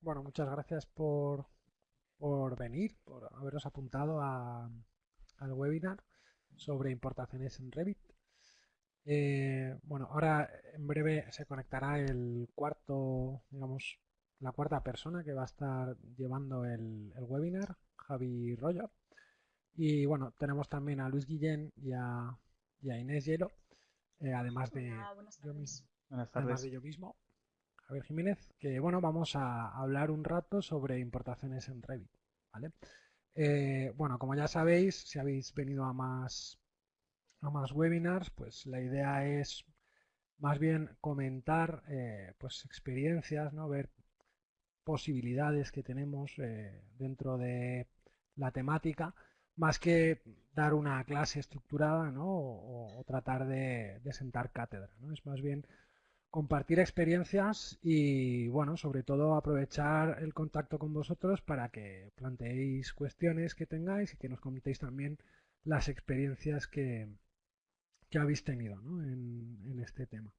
bueno, muchas gracias por, por venir, por haberos apuntado a, al webinar sobre importaciones en Revit. Eh, bueno, ahora en breve se conectará el cuarto, digamos, la cuarta persona que va a estar llevando el, webinar, Javi Rollo. Y bueno, tenemos también a Luis Guillén y a, Inés Hielo, eh, además, de, yo además de yo mismo, Javier Jiménez, que bueno, vamos a hablar un rato sobre importaciones en Revit. ¿vale? Eh, bueno, como ya sabéis, si habéis venido a más, a más webinars, pues la idea es más bien comentar eh, pues experiencias, ¿no? ver posibilidades que tenemos eh, dentro de la temática, más que dar una clase estructurada ¿no? o, tratar de, de, sentar cátedra. ¿no? Es más bien compartir experiencias y, bueno, sobre todo aprovechar el contacto con vosotros para que planteéis cuestiones que tengáis y que nos comentéis también las experiencias que, que habéis tenido en, en, este tema.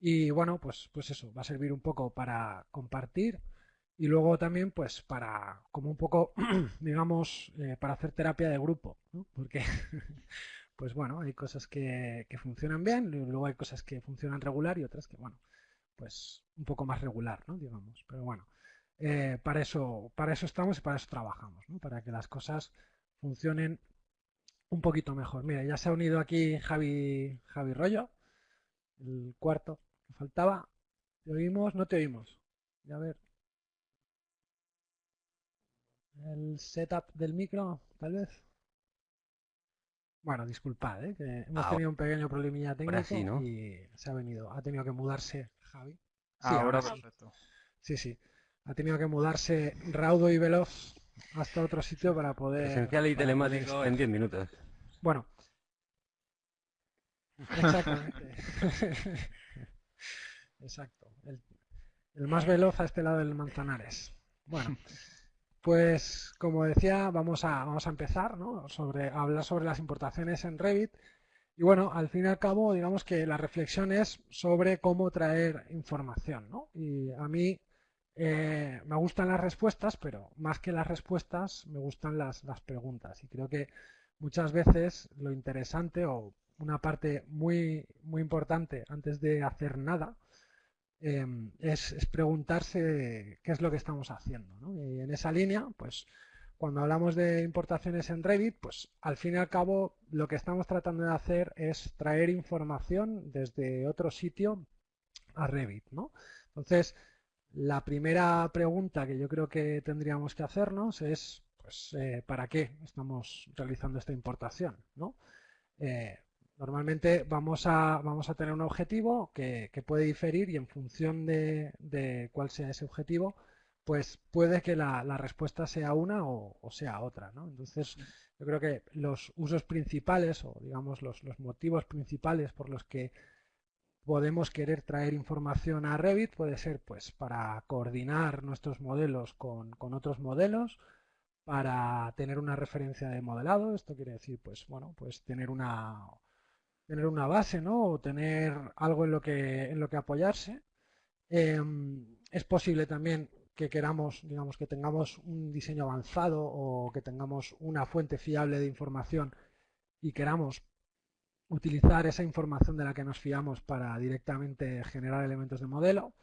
Y bueno, pues, pues eso, va a servir un poco para compartir y luego también pues para, como un poco, digamos, eh, para hacer terapia de grupo, ¿no? porque pues bueno, hay cosas que, funcionan bien, luego hay cosas que funcionan regular y otras que, bueno, pues un poco más regular, ¿no? Digamos, pero bueno, eh, para, eso, para eso estamos y para eso trabajamos, ¿no? Para que las cosas funcionen un poquito mejor. Mira, ya se ha unido aquí Javi, Javi Rollo, el cuarto que faltaba. ¿Te oímos? No te oímos. a ver. El setup del micro, tal vez. Bueno, disculpad, ¿eh? que hemos ah, tenido un pequeño problemilla técnico y se ha venido, ha tenido que mudarse Javi. Ah, ahora, perfecto. Sí, sí. Ha tenido que mudarse raudo y veloz hasta otro sitio para poder... Esencial y telemático en 10 minutos. Bueno. Exactamente. Exacto. El, el más veloz a este lado del Manzanares. Bueno. Pues como decía, vamos a, vamos a empezar ¿no? sobre, a hablar sobre las importaciones en Revit. Y bueno, al fin y al cabo, digamos que la reflexión es sobre cómo traer información. ¿no? Y a mí eh, me gustan las respuestas, pero más que las respuestas, me gustan las, las preguntas. Y creo que muchas veces lo interesante o una parte muy, muy importante antes de hacer nada Em, es, preguntarse qué es lo que estamos haciendo. Y en esa línea, pues cuando hablamos de importaciones en Revit, pues al fin y al cabo lo que estamos tratando de hacer es traer información desde otro sitio a Revit. ¿no? Entonces, la primera pregunta que yo creo que tendríamos que hacernos es, pues, eh, ¿para qué estamos realizando esta importación? ¿no? Eh, Normalmente vamos a, vamos a tener un objetivo que, puede diferir y en función de, cuál sea ese objetivo, pues puede que la, respuesta sea una o, sea otra. ¿no? Entonces, yo creo que los usos principales o digamos los, motivos principales por los que podemos querer traer información a Revit puede ser pues para coordinar nuestros modelos con, con otros modelos, para tener una referencia de modelado, esto quiere decir pues bueno, pues tener una tener una base, ¿no? O tener algo en lo que, en lo que apoyarse. Em, es posible también que queramos, digamos, que tengamos un diseño avanzado o que tengamos una fuente fiable de información y queramos utilizar esa información de la que nos fiamos para directamente generar elementos de modelo,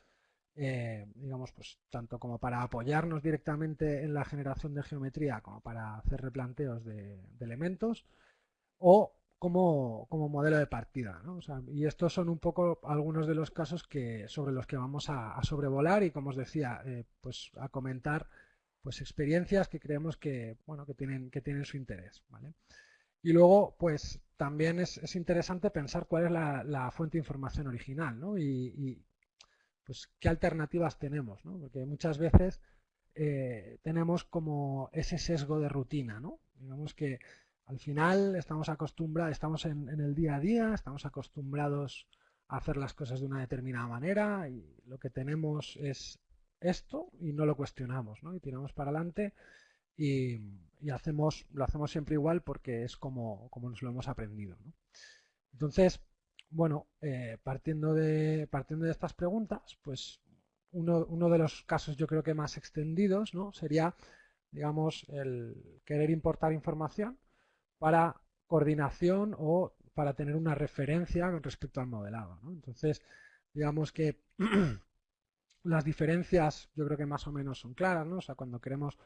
eh, digamos, pues tanto como para apoyarnos directamente en la generación de geometría como para hacer replanteos de, de elementos, o como, modelo de partida. y estos son un poco algunos de los casos que, sobre los que vamos a, sobrevolar y, como os decía, eh, pues a comentar pues experiencias que creemos que, bueno, que, tienen, que tienen su interés. Y luego, pues también es, interesante pensar cuál es la, fuente de información original y, pues qué alternativas tenemos, porque muchas veces eh, tenemos como ese sesgo de rutina, ¿no? digamos que al final estamos acostumbrados, estamos en, el día a día, estamos acostumbrados a hacer las cosas de una determinada manera y lo que tenemos es esto y no lo cuestionamos, ¿no? Y tiramos para adelante y, hacemos, lo hacemos siempre igual porque es como, como nos lo hemos aprendido, Entonces, bueno, eh, partiendo, de, partiendo de estas preguntas, pues uno, uno, de los casos yo creo que más extendidos ¿no? sería, digamos, el querer importar información para coordinación o para tener una referencia con respecto al modelado. ¿no? Entonces, digamos que las diferencias yo creo que más o menos son claras, ¿no? O sea, cuando queremos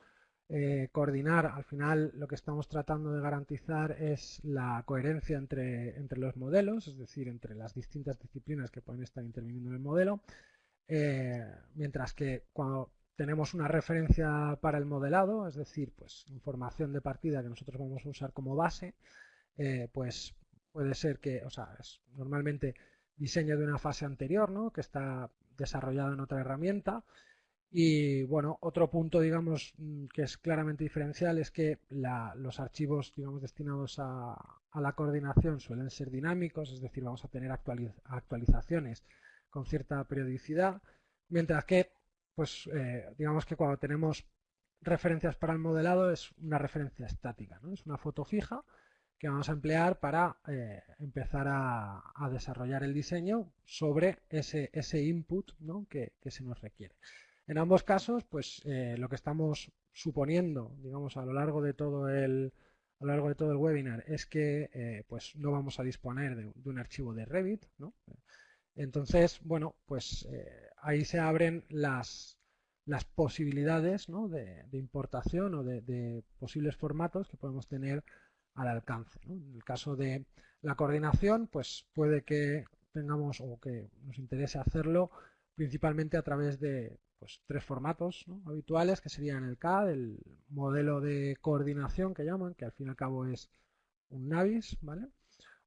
eh, coordinar, al final lo que estamos tratando de garantizar es la coherencia entre, entre, los modelos, es decir, entre las distintas disciplinas que pueden estar interviniendo en el modelo, eh, mientras que cuando tenemos una referencia para el modelado, es decir, pues información de partida que nosotros vamos a usar como base, eh, pues puede ser que, o sea, es normalmente diseño de una fase anterior, ¿no? que está desarrollado en otra herramienta. Y bueno, otro punto, digamos, mm, que es claramente diferencial es que los archivos, digamos, destinados a, la coordinación suelen ser dinámicos, es decir, vamos a tener actualizaciones con cierta periodicidad, mientras que, pues, eh, digamos que cuando tenemos referencias para el modelado es una referencia estática, ¿no? Es una foto fija que vamos a emplear para eh, empezar a, desarrollar el diseño sobre ese, ese input que, se nos requiere. En ambos casos, pues eh, lo que estamos suponiendo, digamos, a lo largo de todo el, a lo largo de todo el webinar es que pues no vamos a disponer de, un archivo de Revit. Entonces, bueno, pues ahí se abren las, posibilidades de, importación o de, de posibles formatos que podemos tener al alcance. En el caso de la coordinación, pues puede que tengamos o que nos interese hacerlo principalmente a través de pues, tres formatos habituales que serían el CAD, el modelo de coordinación que llaman, que al fin y al cabo es un NAVIS, ¿vale?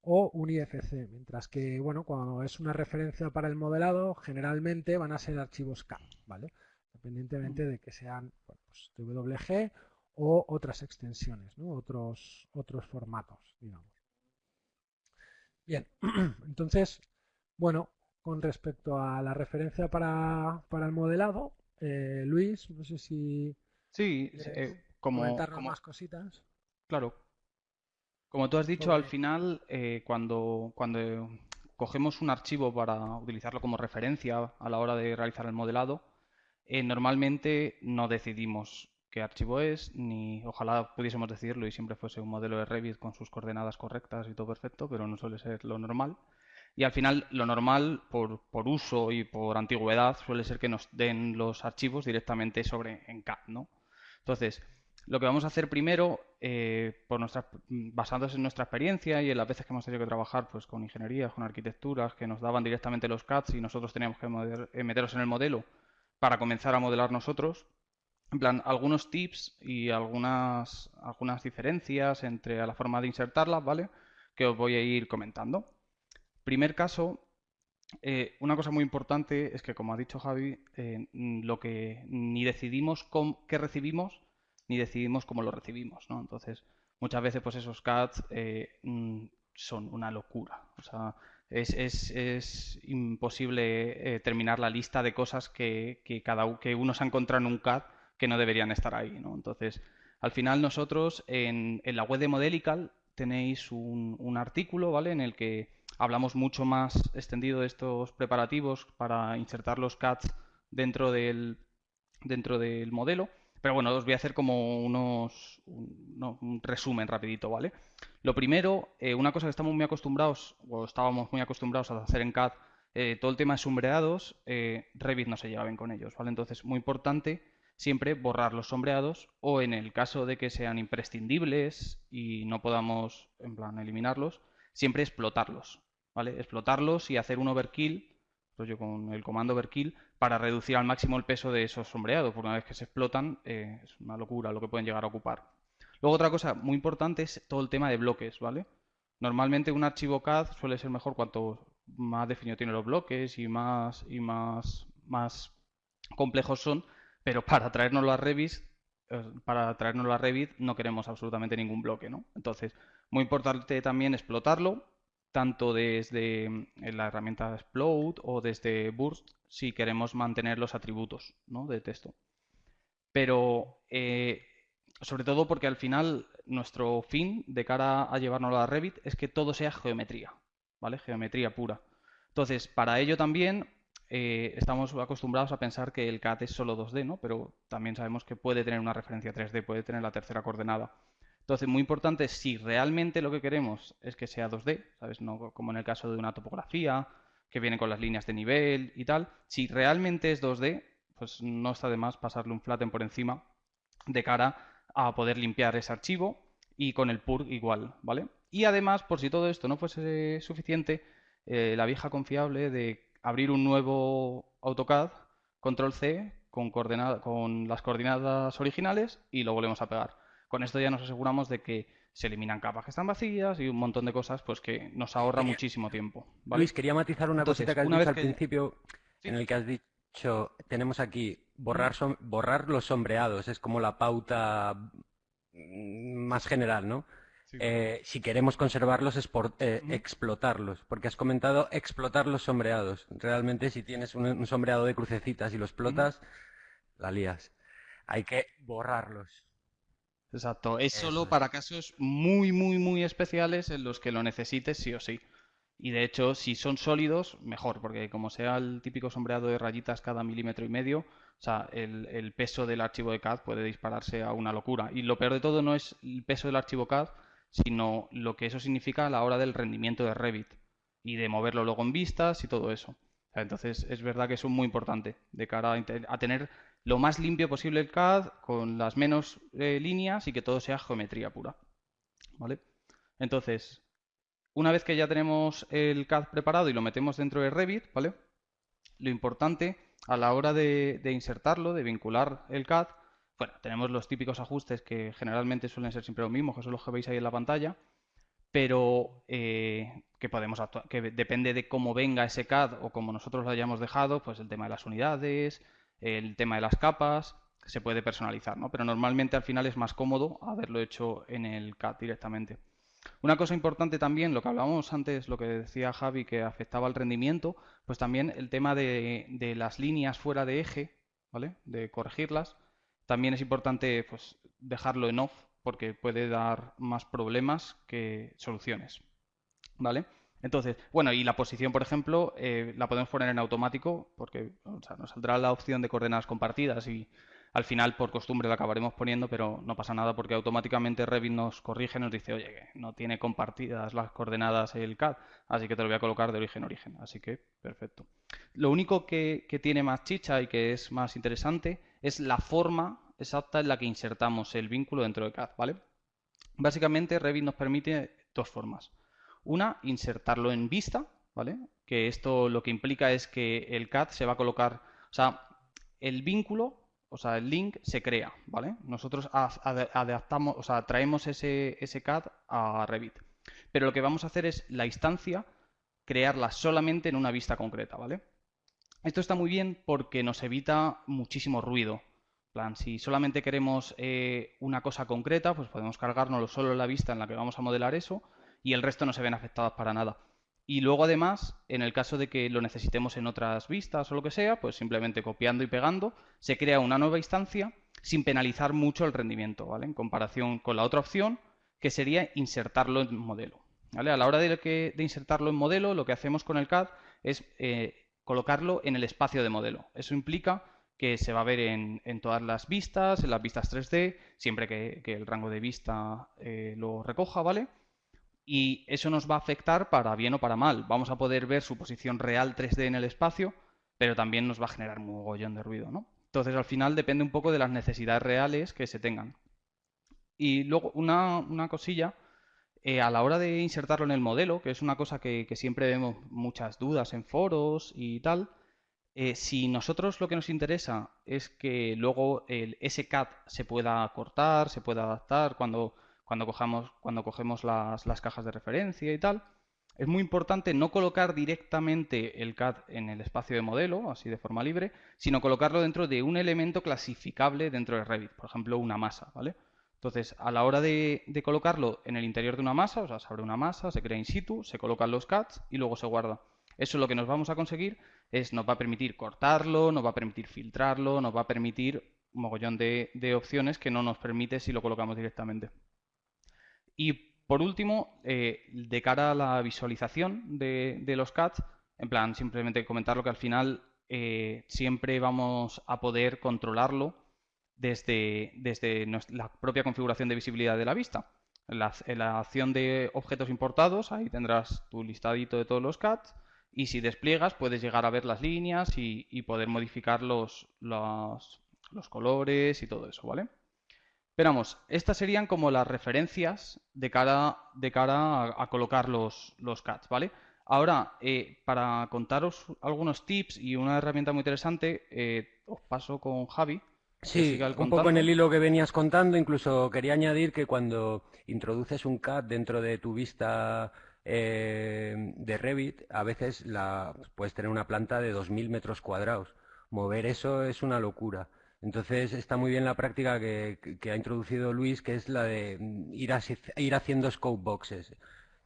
O un IFC, mientras que bueno, cuando es una referencia para el modelado, generalmente van a ser archivos CAD, ¿vale? Independientemente de que sean pues, WG o otras extensiones, otros, otros formatos, digamos. Bien, entonces, bueno, con respecto a la referencia para, el modelado, eh, Luis, no sé si... Sí, eh, como, más cositas. Claro. Como tú has dicho, al final, eh, cuando, cuando cogemos un archivo para utilizarlo como referencia a la hora de realizar el modelado, normalmente no decidimos qué archivo es, ni ojalá pudiésemos decidirlo y siempre fuese un modelo de Revit con sus coordenadas correctas y todo perfecto, pero no suele ser lo normal. Y al final, lo normal, por, uso y por antigüedad, suele ser que nos den los archivos directamente sobre en CAD, ¿no? Entonces, lo que vamos a hacer primero, eh, por basándose en nuestra experiencia y en las veces que hemos tenido que trabajar pues, con ingenierías, con arquitecturas, que nos daban directamente los CADs y nosotros teníamos que eh, meterlos en el modelo para comenzar a modelar nosotros, en plan, algunos tips y algunas, algunas diferencias entre la forma de insertarlas, ¿vale? Que os voy a ir comentando. Primer caso, eh, una cosa muy importante es que, como ha dicho Javi, eh, lo que ni decidimos qué recibimos, ni decidimos cómo lo recibimos, ¿no? Entonces, muchas veces, pues esos CADs eh, mm, son una locura. O sea, es, es, es imposible terminar la lista de cosas que, que, cada, que uno se ha encontrado en un CAD que no deberían estar ahí. ¿no? Entonces, al final nosotros en, la web de Modelical tenéis un, artículo ¿vale? en el que hablamos mucho más extendido de estos preparativos para insertar los CADs dentro del, dentro del modelo. Pero bueno, os voy a hacer como unos, un, resumen rapidito, ¿vale? Lo primero, eh, una cosa que estamos muy acostumbrados, o estábamos muy acostumbrados a hacer en CAD, eh, todo el tema de sombreados, eh, Revit no se lleva bien con ellos, ¿vale? Entonces, muy importante siempre borrar los sombreados o en el caso de que sean imprescindibles y no podamos, en plan, eliminarlos, siempre explotarlos, ¿vale? Explotarlos y hacer un overkill, yo con el comando overkill, para reducir al máximo el peso de esos sombreados, porque una vez que se explotan eh, es una locura lo que pueden llegar a ocupar. Luego otra cosa muy importante es todo el tema de bloques, ¿vale? Normalmente un archivo CAD suele ser mejor cuanto más definido tiene los bloques y más, y más, más complejos son, pero para traernos a Revit, eh, para traernos a Revit no queremos absolutamente ningún bloque, ¿no? Entonces, muy importante también explotarlo, tanto desde mm, la herramienta Explode o desde Burst, si queremos mantener los atributos ¿no? de texto. Pero, eh, sobre todo porque al final nuestro fin de cara a llevarnos a Revit es que todo sea geometría, ¿vale? Geometría pura. Entonces, para ello también eh, estamos acostumbrados a pensar que el CAD es solo 2D, ¿no? Pero también sabemos que puede tener una referencia 3D, puede tener la tercera coordenada. Entonces, muy importante, si realmente lo que queremos es que sea 2D, ¿sabes? No como en el caso de una topografía, que viene con las líneas de nivel y tal. Si realmente es 2D, pues no está de más pasarle un flatten por encima de cara a poder limpiar ese archivo y con el purg igual, ¿vale? Y además, por si todo esto no fuese suficiente, eh, la vieja confiable de abrir un nuevo AutoCAD, control C, con, con las coordenadas originales y lo volvemos a pegar. Con esto ya nos aseguramos de que se eliminan capas que están vacías y un montón de cosas pues que nos ahorra muchísimo tiempo. Luis, quería matizar una cosita que has dicho al principio, en el que has dicho, tenemos aquí borrar, borrar los sombreados, es como la pauta más general, ¿no? Eh, si queremos conservarlos es por eh, explotarlos, porque has comentado explotar los sombreados. Realmente si tienes un, sombreado de crucecitas y lo explotas, la lías. Hay que borrarlos. Exacto, es solo para casos muy, muy, muy especiales en los que lo necesites sí o sí. Y de hecho, si son sólidos, mejor, porque como sea el típico sombreado de rayitas cada milímetro y medio, o sea, el, peso del archivo de CAD puede dispararse a una locura. Y lo peor de todo no es el peso del archivo CAD, sino lo que eso significa a la hora del rendimiento de Revit y de moverlo luego en vistas y todo eso. entonces, es verdad que eso es muy importante de cara a tener lo más limpio posible el CAD, con las menos eh, líneas y que todo sea geometría pura. ¿Vale? Entonces, una vez que ya tenemos el CAD preparado y lo metemos dentro de Revit, ¿vale? Lo importante a la hora de, insertarlo, de vincular el CAD, bueno, tenemos los típicos ajustes que generalmente suelen ser siempre los mismos, que son los que veis ahí en la pantalla, pero eh, que podemos que depende de cómo venga ese CAD o como nosotros lo hayamos dejado, pues el tema de las unidades, el tema de las capas, se puede personalizar, ¿no? Pero normalmente al final es más cómodo haberlo hecho en el CAD directamente. Una cosa importante también, lo que hablábamos antes, lo que decía Javi, que afectaba al rendimiento, pues también el tema de, las líneas fuera de eje, ¿vale? De corregirlas. También es importante pues, dejarlo en off porque puede dar más problemas que soluciones, ¿vale? Entonces, bueno, y la posición, por ejemplo, eh, la podemos poner en automático porque nos saldrá la opción de coordenadas compartidas y al final por costumbre la acabaremos poniendo, pero no pasa nada porque automáticamente Revit nos corrige, nos dice, oye, no tiene compartidas las coordenadas el CAD, así que te lo voy a colocar de origen a origen. Así que, perfecto. Lo único que, que tiene más chicha y que es más interesante es la forma exacta en la que insertamos el vínculo dentro de CAD, ¿vale? Básicamente Revit nos permite dos formas. Una, insertarlo en vista, ¿vale? Que esto lo que implica es que el CAD se va a colocar, o sea, el vínculo, o sea, el link se crea, ¿vale? Nosotros adaptamos, o sea, traemos ese, ese CAD a Revit. Pero lo que vamos a hacer es la instancia, crearla solamente en una vista concreta, ¿vale? Esto está muy bien porque nos evita muchísimo ruido. plan, si solamente queremos eh, una cosa concreta, pues podemos cargárnoslo solo en la vista en la que vamos a modelar eso y el resto no se ven afectados para nada. Y luego además, en el caso de que lo necesitemos en otras vistas o lo que sea, pues simplemente copiando y pegando, se crea una nueva instancia sin penalizar mucho el rendimiento, ¿vale? En comparación con la otra opción, que sería insertarlo en modelo. ¿vale? A la hora de, insertarlo en modelo, lo que hacemos con el CAD es eh, colocarlo en el espacio de modelo. Eso implica que se va a ver en, todas las vistas, en las vistas 3D, siempre que, el rango de vista eh, lo recoja, ¿vale? Y eso nos va a afectar para bien o para mal. Vamos a poder ver su posición real 3D en el espacio, pero también nos va a generar un mogollón de ruido, ¿no? Entonces, al final depende un poco de las necesidades reales que se tengan. Y luego, una, cosilla, eh, a la hora de insertarlo en el modelo, que es una cosa que, siempre vemos muchas dudas en foros y tal, eh, si nosotros lo que nos interesa es que luego el SCAD se pueda cortar, se pueda adaptar cuando cuando, cogemos las, cajas de referencia y tal. Es muy importante no colocar directamente el CAD en el espacio de modelo, así de forma libre, sino colocarlo dentro de un elemento clasificable dentro de Revit, por ejemplo, una masa, ¿vale? Entonces, a la hora de, colocarlo en el interior de una masa, o sea, se abre una masa, se crea in situ, se colocan los CADs y luego se guarda. Eso lo que nos vamos a conseguir es, nos va a permitir cortarlo, nos va a permitir filtrarlo, nos va a permitir un mogollón de opciones que no nos permite si lo colocamos directamente. Y por último, eh, de cara a la visualización de, los CADs, en plan, simplemente comentar lo que al final eh, siempre vamos a poder controlarlo desde, desde la propia configuración de visibilidad de la vista. En la, acción de objetos importados, ahí tendrás tu listadito de todos los CATs y si despliegas puedes llegar a ver las líneas y, poder modificar los, los, colores y todo eso, ¿vale? Esperamos, estas serían como las referencias de cara, de cara a, colocar los, los CATs, ¿vale? Ahora, eh, para contaros algunos tips y una herramienta muy interesante, eh, os paso con Javi. Sí, un poco en el hilo que venías contando, incluso quería añadir que cuando introduces un CAT dentro de tu vista eh, de Revit, a veces la, puedes tener una planta de 2.000 metros cuadrados. Mover eso es una locura. Entonces está muy bien la práctica que, ha introducido Luis, que es la de ir, ir haciendo scope boxes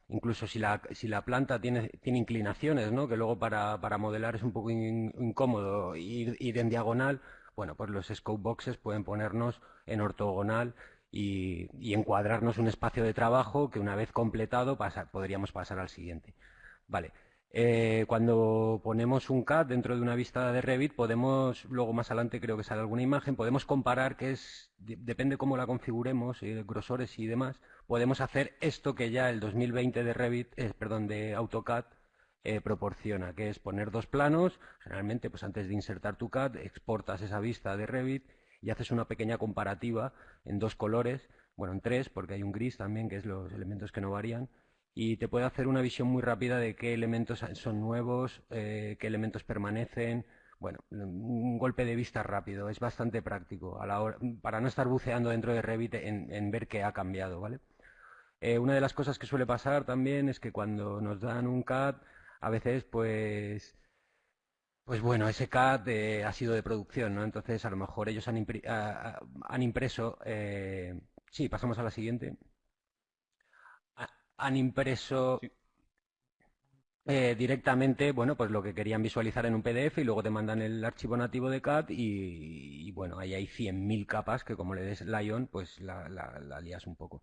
incluso si la, si la planta tiene, tiene inclinaciones, ¿no? que luego para, modelar es un poco incómodo ir, en diagonal, bueno, pues los scope boxes pueden ponernos en ortogonal y, y encuadrarnos un espacio de trabajo que una vez completado podríamos pasar al siguiente. Vale, eh, cuando ponemos un CAD dentro de una vista de Revit, podemos, luego más adelante creo que sale alguna imagen, podemos comparar que es, depende cómo la configuremos, eh, grosores y demás, podemos hacer esto que ya el 2020 de Revit, eh, perdón, de AutoCAD proporciona, que es poner dos planos, generalmente pues antes de insertar tu CAD, exportas esa vista de Revit y haces una pequeña comparativa en dos colores, bueno, en tres, porque hay un gris también, que es los elementos que no varían, y te puede hacer una visión muy rápida de qué elementos son nuevos, eh, qué elementos permanecen. Bueno, un golpe de vista rápido, es bastante práctico a la hora, para no estar buceando dentro de Revit en, ver qué ha cambiado, ¿vale? Eh, una de las cosas que suele pasar también es que cuando nos dan un CAD, a veces pues pues bueno, ese CAD eh, ha sido de producción, ¿no? Entonces a lo mejor ellos han, han impreso... sí, pasamos a la siguiente han impreso eh, directamente, bueno, pues lo que querían visualizar en un PDF y luego te mandan el archivo nativo de CAD y, bueno, ahí hay 100.000 capas que como le des Lion, pues la, la, lías un poco.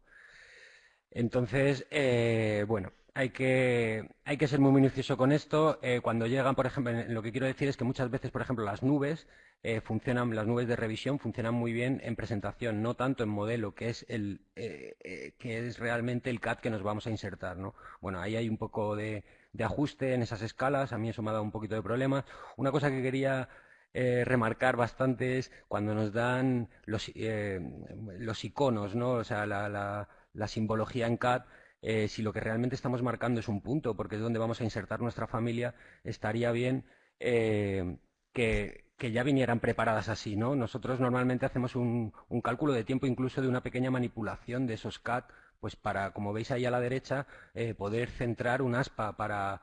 Entonces, eh, bueno, hay que, hay que ser muy minucioso con esto. Eh, cuando llegan, por ejemplo, lo que quiero decir es que muchas veces, por ejemplo, las nubes eh, funcionan, las nubes de revisión funcionan muy bien en presentación, no tanto en modelo, que es el eh, que es realmente el CAD que nos vamos a insertar, ¿no? Bueno, ahí hay un poco de, ajuste en esas escalas. A mí eso me ha dado un poquito de problemas. Una cosa que quería remarcar bastante es cuando nos dan los, los iconos, ¿no? O sea, la, la, la simbología en CAD eh, si lo que realmente estamos marcando es un punto, porque es donde vamos a insertar nuestra familia, estaría bien eh, que, ya vinieran preparadas así, ¿no? Nosotros normalmente hacemos un, cálculo de tiempo incluso de una pequeña manipulación de esos CAT, pues para, como veis ahí a la derecha, eh, poder centrar un aspa para,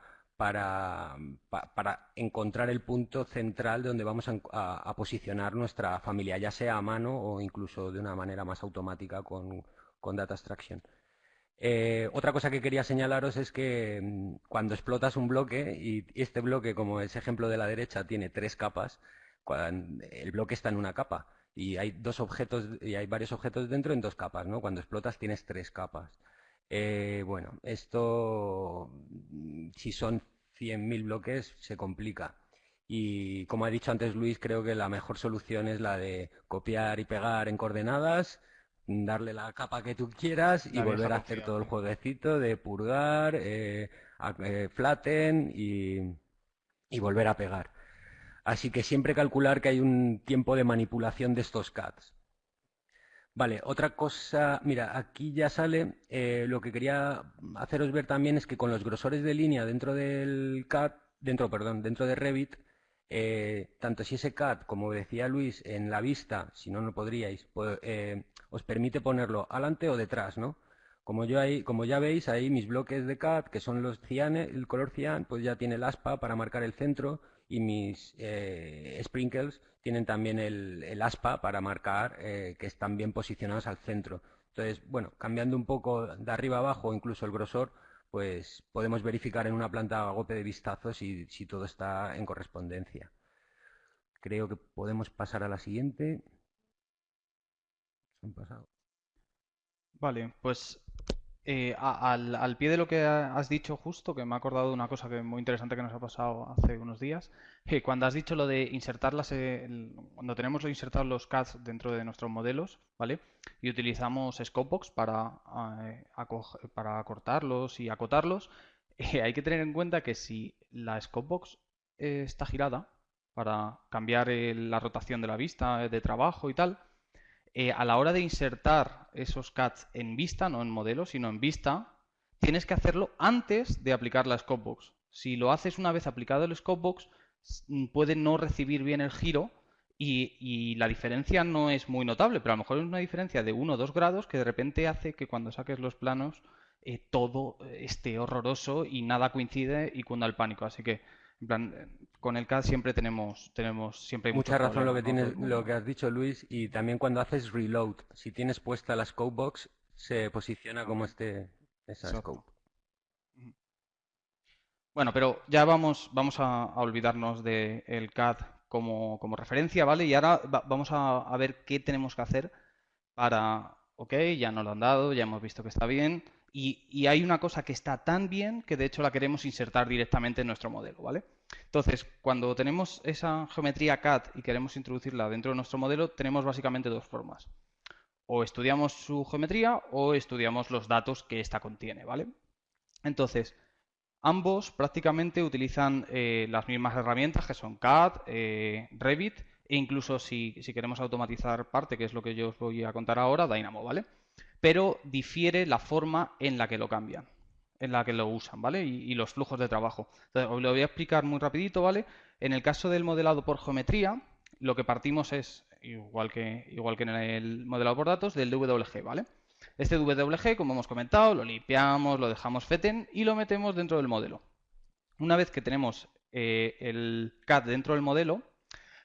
encontrar el punto central donde vamos a, posicionar nuestra familia, ya sea a mano o incluso de una manera más automática con, con Data Extraction. Eh, otra cosa que quería señalaros es que mm, cuando explotas un bloque, y este bloque, como ese ejemplo de la derecha, tiene tres capas, el bloque está en una capa y hay dos objetos y hay varios objetos dentro en dos capas, ¿no? Cuando explotas tienes tres capas. Eh, bueno, esto, mm, si son 100.000 bloques, se complica. Y como ha dicho antes Luis, creo que la mejor solución es la de copiar y pegar en coordenadas, darle la capa que tú quieras y volver a hacer todo el jueguecito de purgar, eh, eh, flatten y, volver a pegar. Así que siempre calcular que hay un tiempo de manipulación de estos CADs. Vale, otra cosa, mira, aquí ya sale, eh, lo que quería haceros ver también es que con los grosores de línea dentro del CAD, dentro, perdón, dentro de Revit, tanto si ese CAD, como decía Luis, en la vista, si no, no podríais, pues, os permite ponerlo adelante o detrás, ¿no? Como, yo ahí, como ya veis, ahí mis bloques de CAD, que son los cianes, el color cian, pues ya tiene el aspa para marcar el centro y mis eh, sprinkles tienen también el, aspa para marcar eh, que están bien posicionados al centro. Entonces, bueno, cambiando un poco de arriba abajo, incluso el grosor, pues podemos verificar en una planta a golpe de vistazo si todo está en correspondencia. Creo que podemos pasar a la siguiente. Vale, pues eh, al, pie de lo que has dicho justo, que me ha acordado de una cosa que muy interesante que nos ha pasado hace unos días, que cuando has dicho lo de insertarlas, cuando tenemos insertados los CADs dentro de nuestros modelos, ¿vale? Y utilizamos Scopebox para, eh, para acortarlos y acotarlos, eh, hay que tener en cuenta que si la Scopebox está girada para cambiar la rotación de la vista de trabajo y tal, eh, a la hora de insertar esos CADs en vista, no en modelo, sino en vista, tienes que hacerlo antes de aplicar la Scopebox. Si lo haces una vez aplicado el Scopebox, mm, puede no recibir bien el giro y, la diferencia no es muy notable, pero a lo mejor es una diferencia de 1 o 2 grados que de repente hace que cuando saques los planos eh, todo esté horroroso y nada coincide y cunda el pánico. Así que en plan, con el CAD siempre tenemos, tenemos siempre Mucha razón lo que tienes, lo que has dicho Luis, y también cuando haces reload, si tienes puesta la scope box, se posiciona como este esa scope. Bueno, pero ya vamos, vamos a, olvidarnos del CAD como, como, referencia, ¿vale? Y ahora vamos a, a, ver qué tenemos que hacer para, ok, ya nos lo han dado, ya hemos visto que está bien, y, hay una cosa que está tan bien que de hecho la queremos insertar directamente en nuestro modelo, ¿vale? Entonces, cuando tenemos esa geometría CAD y queremos introducirla dentro de nuestro modelo, tenemos básicamente dos formas. O estudiamos su geometría o estudiamos los datos que ésta contiene, ¿vale? Entonces, ambos prácticamente utilizan eh, las mismas herramientas que son CAD, eh, Revit e incluso si, si, queremos automatizar parte, que es lo que yo os voy a contar ahora, Dynamo, ¿vale? Pero difiere la forma en la que lo cambian, en la que lo usan, ¿vale? Y, los flujos de trabajo. Os lo voy a explicar muy rapidito, ¿vale? En el caso del modelado por geometría, lo que partimos es, igual que, igual que en el modelado por datos, del DWG, ¿vale? Este DWG, como hemos comentado, lo limpiamos, lo dejamos feten y lo metemos dentro del modelo. Una vez que tenemos eh, el CAD dentro del modelo,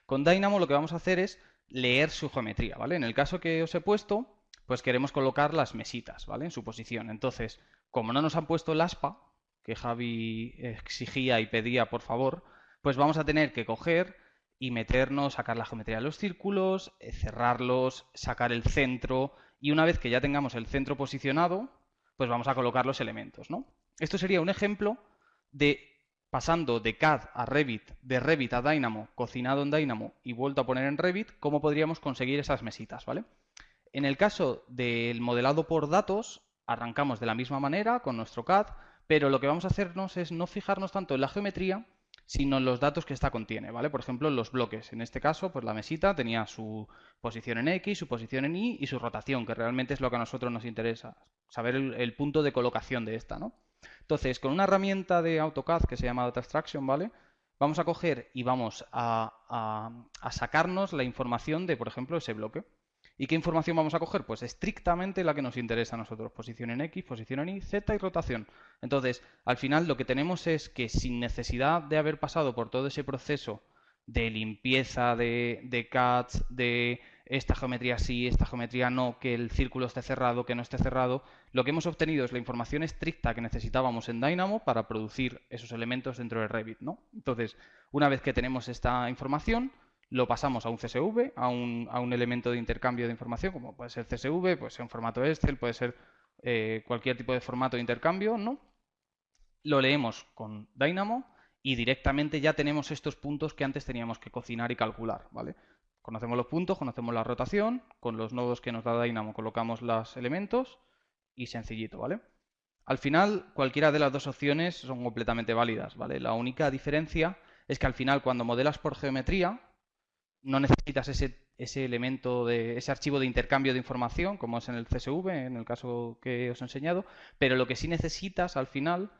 con Dynamo lo que vamos a hacer es leer su geometría, ¿vale? En el caso que os he puesto, pues queremos colocar las mesitas, ¿vale? En su posición. Entonces, como no nos han puesto el aspa, que Javi exigía y pedía por favor, pues vamos a tener que coger y meternos, sacar la geometría de los círculos, eh, cerrarlos, sacar el centro y una vez que ya tengamos el centro posicionado, pues vamos a colocar los elementos, ¿no? Esto sería un ejemplo de pasando de CAD a Revit, de Revit a Dynamo, cocinado en Dynamo y vuelto a poner en Revit, cómo podríamos conseguir esas mesitas, ¿vale? En el caso del modelado por datos, arrancamos de la misma manera con nuestro CAD, pero lo que vamos a hacernos es no fijarnos tanto en la geometría, sino en los datos que esta contiene, ¿vale? Por ejemplo, los bloques. En este caso, pues la mesita tenía su posición en X, su posición en Y y su rotación, que realmente es lo que a nosotros nos interesa, saber el, punto de colocación de esta, ¿no? Entonces, con una herramienta de AutoCAD que se llama Data Extraction, ¿vale? Vamos a coger y vamos a sacarnos la información de, por ejemplo, ese bloque. ¿Y qué información vamos a coger? Pues estrictamente la que nos interesa a nosotros. Posición en X, posición en Y, Z y rotación. Entonces, al final lo que tenemos es que sin necesidad de haber pasado por todo ese proceso de limpieza de, de CADs, de esta geometría sí, esta geometría no, que el círculo esté cerrado, que no esté cerrado, lo que hemos obtenido es la información estricta que necesitábamos en Dynamo para producir esos elementos dentro de Revit, ¿no? Entonces, una vez que tenemos esta información, lo pasamos a un CSV, a un, a un, elemento de intercambio de información, como puede ser CSV, puede ser un formato Excel, puede ser eh, cualquier tipo de formato de intercambio, ¿no? Lo leemos con Dynamo y directamente ya tenemos estos puntos que antes teníamos que cocinar y calcular, ¿vale? Conocemos los puntos, conocemos la rotación, con los nodos que nos da Dynamo colocamos los elementos y sencillito, ¿vale? Al final, cualquiera de las dos opciones son completamente válidas, ¿vale? La única diferencia es que al final, cuando modelas por geometría, no necesitas ese, ese elemento de ese archivo de intercambio de información, como es en el CSV, en el caso que os he enseñado, pero lo que sí necesitas al final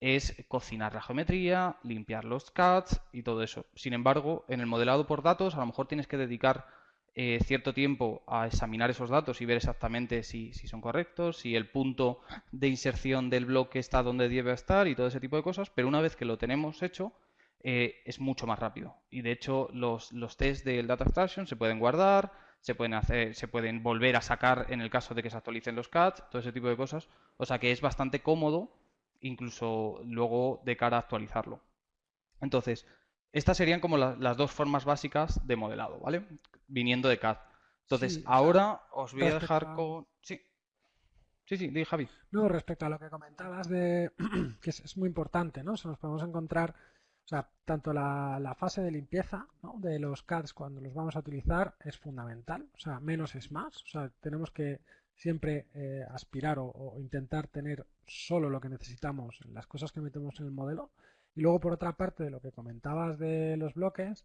es cocinar la geometría, limpiar los CADs y todo eso. Sin embargo, en el modelado por datos, a lo mejor tienes que dedicar eh, cierto tiempo a examinar esos datos y ver exactamente si, si, son correctos, si el punto de inserción del bloque está donde debe estar y todo ese tipo de cosas, pero una vez que lo tenemos hecho, eh, es mucho más rápido. Y de hecho, los, los test del data extraction se pueden guardar, se pueden hacer, se pueden volver a sacar en el caso de que se actualicen los CADs, todo ese tipo de cosas. O sea que es bastante cómodo, incluso luego de cara a actualizarlo. Entonces, estas serían como las dos formas básicas de modelado, ¿vale? Viniendo de CAD. Entonces, ahora os voy a dejar con. Sí. Sí, sí, di Javi. No, respecto a lo que comentabas de que es, muy importante, ¿no? Se nos podemos encontrar, o sea, tanto la, fase de limpieza de los CADs cuando los vamos a utilizar es fundamental, o sea, menos es más, o sea, tenemos que siempre eh, aspirar o, intentar tener solo lo que necesitamos las cosas que metemos en el modelo. Y luego, por otra parte, de lo que comentabas de los bloques,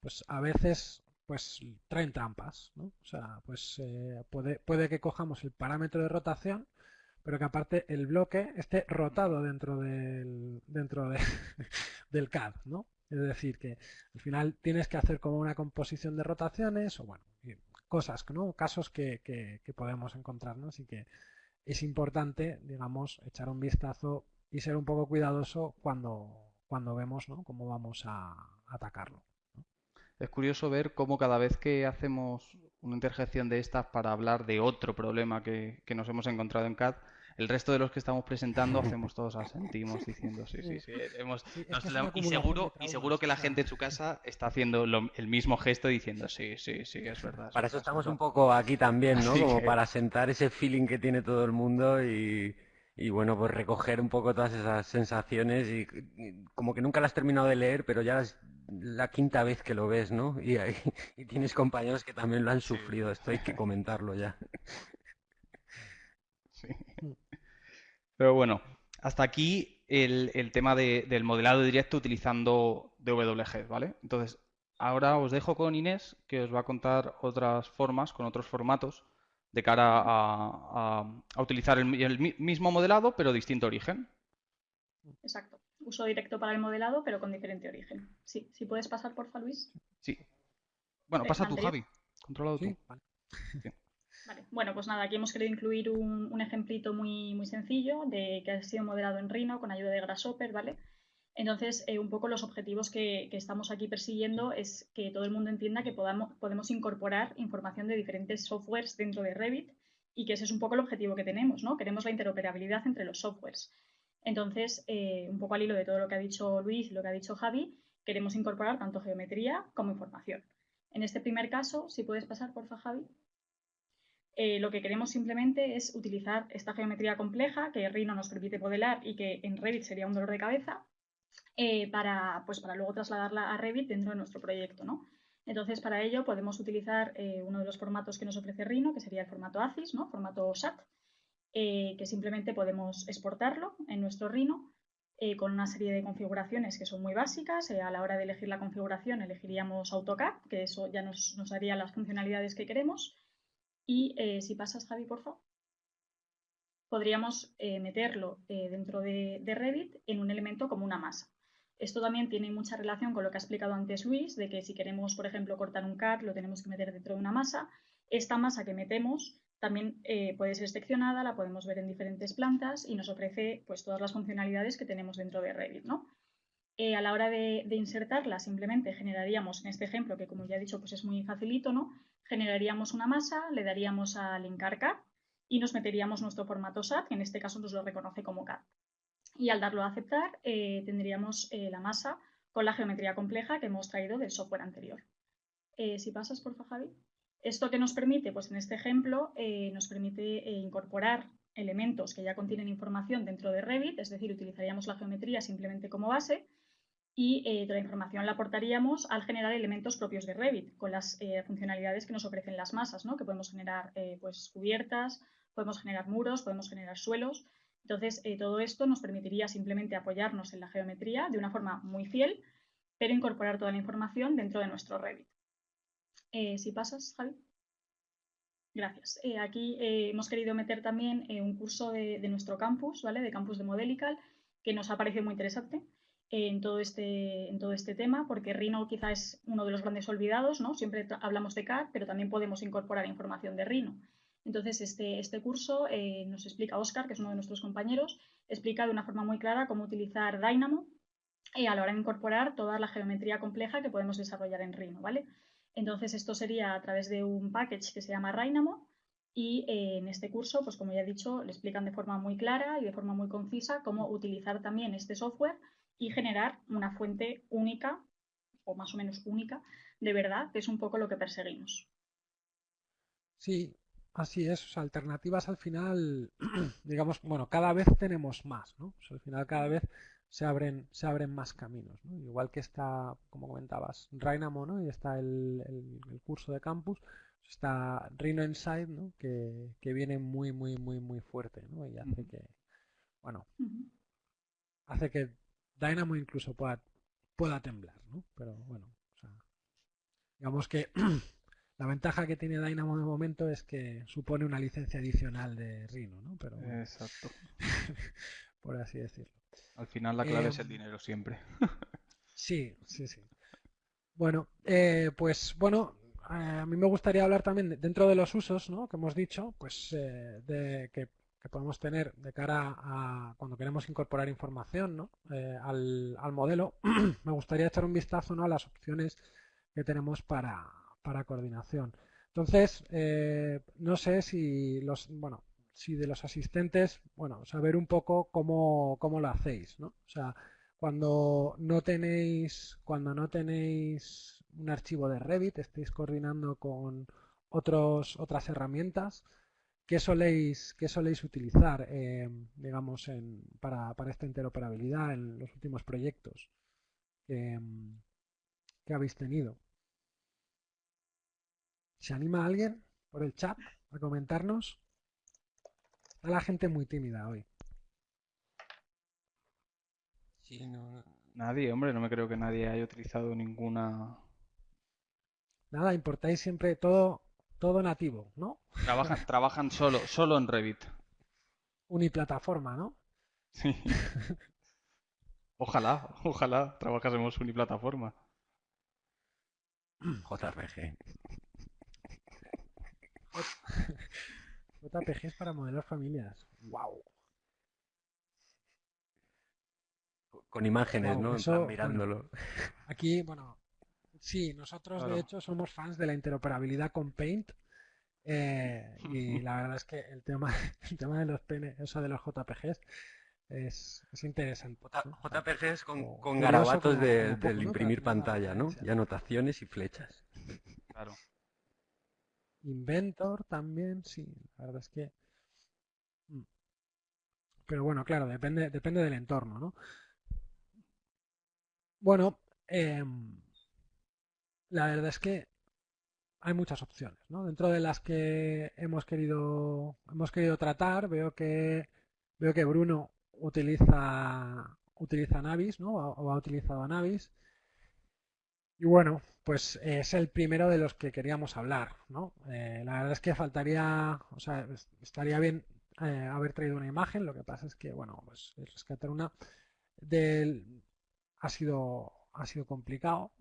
pues a veces pues traen trampas, ¿no? O sea, pues eh, puede, puede que cojamos el parámetro de rotación, pero que aparte el bloque esté rotado dentro del, dentro del CAD, ¿no? Es decir, que al final tienes que hacer como una composición de rotaciones o bueno, cosas, ¿no? Casos que, que, podemos encontrar, ¿no? Así que es importante, digamos, echar un vistazo y ser un poco cuidadoso cuando, cuando vemos ¿no? cómo vamos a atacarlo es curioso ver cómo cada vez que hacemos una interjección de estas para hablar de otro problema que, nos hemos encontrado en CAD, el resto de los que estamos presentando hacemos todos asentimos diciendo sí, sí, sí. y, seguro, y seguro que la gente en su casa está haciendo el mismo gesto diciendo sí, sí, sí, es verdad. Para eso estamos un poco aquí también, ¿no? Como para sentar ese feeling que tiene todo el mundo y, y bueno, pues recoger un poco todas esas sensaciones y, como que nunca las has terminado de leer, pero ya es la quinta vez que lo ves, ¿no? Y, y tienes compañeros que también lo han sufrido, esto hay que comentarlo ya. Sí. Pero bueno, hasta aquí el, el tema del modelado directo utilizando DWG, ¿vale? Entonces, ahora os dejo con Inés, que os va a contar otras formas, con otros formatos de cara a, utilizar el, mismo modelado pero distinto origen. Exacto. Uso directo para el modelado pero con diferente origen. Sí, si puedes pasar, porfa, Luis. Sí. Bueno, pasa tú, Javi. Controlado tú. Vale. Bueno, pues nada, aquí hemos querido incluir un, un, ejemplito muy, muy sencillo de que ha sido modelado en Rhino con ayuda de Grasshopper, ¿vale? Entonces, eh, un poco los objetivos que, estamos aquí persiguiendo es que todo el mundo entienda que podamos, podemos incorporar información de diferentes softwares dentro de Revit y que ese es un poco el objetivo que tenemos, ¿no? Queremos la interoperabilidad entre los softwares. Entonces, eh, un poco al hilo de todo lo que ha dicho Luis y lo que ha dicho Javi, queremos incorporar tanto geometría como información. En este primer caso, si puedes pasar, porfa, Javi. Eh, lo que queremos simplemente es utilizar esta geometría compleja que Rhino nos permite modelar y que en Revit sería un dolor de cabeza eh, para, pues para luego trasladarla a Revit dentro de nuestro proyecto. ¿no? Entonces, para ello podemos utilizar eh, uno de los formatos que nos ofrece Rhino, que sería el formato ACIS, ¿no? formato SAT, que simplemente podemos exportarlo en nuestro Rhino con una serie de configuraciones que son muy básicas. a la hora de elegir la configuración elegiríamos AutoCAD, que eso ya nos, nos daría las funcionalidades que queremos. Y si pasas, Javi, por favor podríamos meterlo dentro de, de, Revit en un elemento como una masa. Esto también tiene mucha relación con lo que ha explicado antes Luis, de que si queremos, por ejemplo, cortar un CAD, lo tenemos que meter dentro de una masa. Esta masa que metemos también eh, puede ser seccionada, la podemos ver en diferentes plantas y nos ofrece pues, todas las funcionalidades que tenemos dentro de Revit. ¿no? Eh, a la hora de, insertarla, simplemente generaríamos, en este ejemplo, que como ya he dicho, pues es muy facilito, ¿no? Generaríamos una masa, le daríamos a linkar CAD y nos meteríamos nuestro formato SAT, que en este caso nos lo reconoce como CAD y al darlo a aceptar eh, tendríamos eh, la masa con la geometría compleja que hemos traído del software anterior. Eh, si pasas, por favor, Javi. ¿Esto que nos permite? Pues en este ejemplo nos permite incorporar elementos que ya contienen información dentro de Revit, es decir, utilizaríamos la geometría simplemente como base y toda la información la aportaríamos al generar elementos propios de Revit, con las funcionalidades que nos ofrecen las masas, ¿no? que podemos generar pues, cubiertas, podemos generar muros, podemos generar suelos, entonces, eh, todo esto nos permitiría simplemente apoyarnos en la geometría de una forma muy fiel, pero incorporar toda la información dentro de nuestro Revit. Eh, si pasas, Javi. Gracias. Eh, aquí hemos querido meter también un curso de, nuestro campus, ¿vale? De campus de Modelical, que nos ha parecido muy interesante en todo, este, en todo este tema, porque Rhino quizá es uno de los grandes olvidados, ¿no? Siempre hablamos de CAD, pero también podemos incorporar información de Rhino. Entonces, este, este curso eh, nos explica Oscar, que es uno de nuestros compañeros, explica de una forma muy clara cómo utilizar Dynamo eh, a la hora de incorporar toda la geometría compleja que podemos desarrollar en Rhino, ¿vale? Entonces, esto sería a través de un package que se llama Dynamo y eh, en este curso, pues como ya he dicho, le explican de forma muy clara y de forma muy concisa cómo utilizar también este software y generar una fuente única, o más o menos única, de verdad, que es un poco lo que perseguimos. Sí, Así es, alternativas al final, digamos, bueno, cada vez tenemos más, ¿no? al final cada vez se abren, se abren más caminos, ¿no? Igual que está, como comentabas, Rhino, ¿no? Y está el, el, curso de campus, está Rhino Inside, ¿no? Que, que, viene muy, muy, muy, muy fuerte, ¿no? Y hace que, bueno, hace que Dynamo incluso pueda, pueda temblar, ¿no? Pero bueno, o sea, digamos que La ventaja que tiene Dynamo de momento es que supone una licencia adicional de Rhino, ¿no? Pero, Exacto. por así decirlo. Al final la clave es el em, dinero siempre. sí, sí, sí. Bueno, eh, pues bueno, eh, a mí me gustaría hablar también dentro de los usos, ¿no? Que hemos dicho, pues eh, de que, podemos tener de cara a cuando queremos incorporar información, ¿no? al, al modelo. me gustaría echar un vistazo, ¿no? A las opciones que tenemos para para coordinación. Entonces, eh, no sé si los, bueno, si de los asistentes, bueno, saber un poco cómo, cómo lo hacéis, ¿no? O sea, cuando no tenéis, cuando no tenéis un archivo de Revit, estáis coordinando con otros, otras herramientas, ¿qué soléis, qué soléis utilizar, eh, digamos, en, para, para, esta interoperabilidad en los últimos proyectos que habéis tenido? ¿Se anima alguien por el chat a comentarnos? Está la gente muy tímida hoy. Sí, no, Nadie, hombre, no me creo que nadie haya utilizado ninguna. Nada, importáis siempre todo, todo nativo, ¿no? Trabajan, trabajan solo, solo en Revit. Uniplataforma, ¿no? Sí. Ojalá, ojalá trabajásemos uniplataforma. JRG. JPGs para modelar familias. ¡Wow! Con imágenes, ¿no? mirándolo. aquí, bueno, sí, nosotros de hecho somos fans de la interoperabilidad con Paint. Eh, y la verdad es que el tema, el tema de los PN, de los JPGs es, interesante. JPGs con, con garabatos del imprimir pantalla, ¿no? Y anotaciones y flechas. Claro. Inventor también, sí, la verdad es que... Mm. Pero bueno, claro, depende, depende del entorno, ¿no? Bueno, em, la verdad es que hay muchas opciones, ¿no? Dentro de las que hemos querido, hemos querido tratar, veo que, veo que Bruno utiliza, utiliza Navis, ¿no? O ha utilizado Navis. Y bueno, pues es el primero de los que queríamos hablar, ¿no? Eh, la verdad es que faltaría, o sea, estaría bien eh, haber traído una imagen, lo que pasa es que, bueno, pues rescatar una del ha sido ha sido complicado,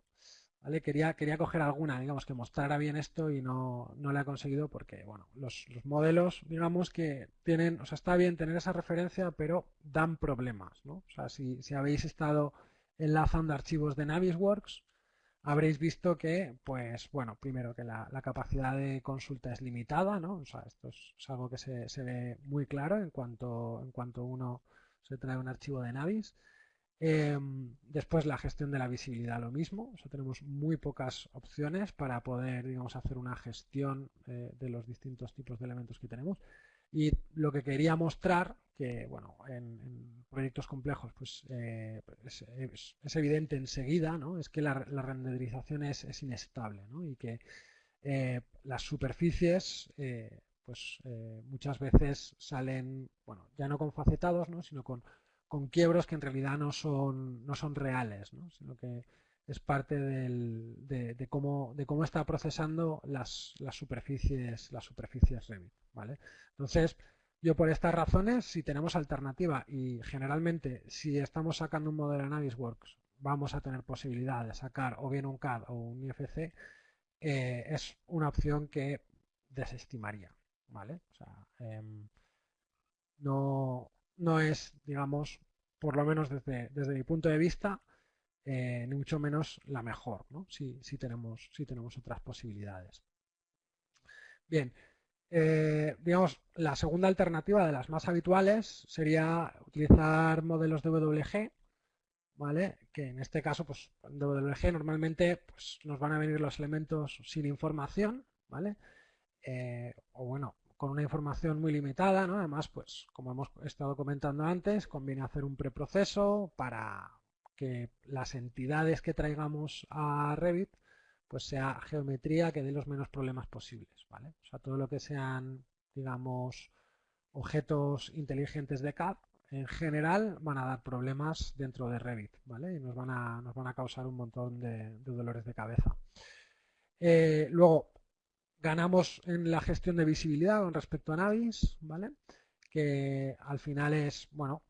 Quería, coger alguna, digamos, que mostrara bien esto y no, no la he conseguido porque, bueno, los, los, modelos, digamos, que tienen, o sea, está bien tener esa referencia, pero dan problemas, ¿no? O sea, si, si habéis estado enlazando archivos de Navisworks, habréis visto que, pues bueno, primero que la, capacidad de consulta es limitada, ¿no? O sea, esto es, algo que se, se, ve muy claro en cuanto, en cuanto uno se trae un archivo de Navis. Em, después la gestión de la visibilidad, lo mismo. O tenemos muy pocas opciones para poder, digamos, hacer una gestión eh, de los distintos tipos de elementos que tenemos. Y lo que quería mostrar, que bueno, en, proyectos complejos pues eh, es, evidente enseguida, ¿no? es que la, renderización es, inestable ¿no? y que eh, las superficies pues muchas veces salen, bueno, ya no con facetados, ¿no? sino con, con quiebros que en realidad no son, no son reales, ¿no? sino que es parte del, de, cómo, de cómo está procesando las, las superficies, las superficies Revit. ¿vale? Entonces, yo por estas razones, si tenemos alternativa y generalmente si estamos sacando un modelo en Navisworks, vamos a tener posibilidad de sacar o bien un CAD o un IFC, eh, es una opción que desestimaría. ¿vale? O sea, em, no, no es, digamos, por lo menos desde, desde mi punto de vista, eh, ni mucho menos la mejor, ¿no? si, si, tenemos, si tenemos otras posibilidades. Bien, eh, digamos, la segunda alternativa de las más habituales sería utilizar modelos de WG, ¿vale? Que en este caso, pues en WG normalmente pues, nos van a venir los elementos sin información, ¿vale? Eh, o bueno, con una información muy limitada, ¿no? Además, pues, como hemos estado comentando antes, conviene hacer un preproceso para que las entidades que traigamos a Revit pues sea geometría que dé los menos problemas posibles, ¿vale? O sea, todo lo que sean, digamos, objetos inteligentes de CAD, en general van a dar problemas dentro de Revit, ¿vale? Y nos van a, nos van a causar un montón de, dolores de cabeza. Eh, luego, ganamos en la gestión de visibilidad con respecto a Navis, ¿vale? Que al final es, bueno,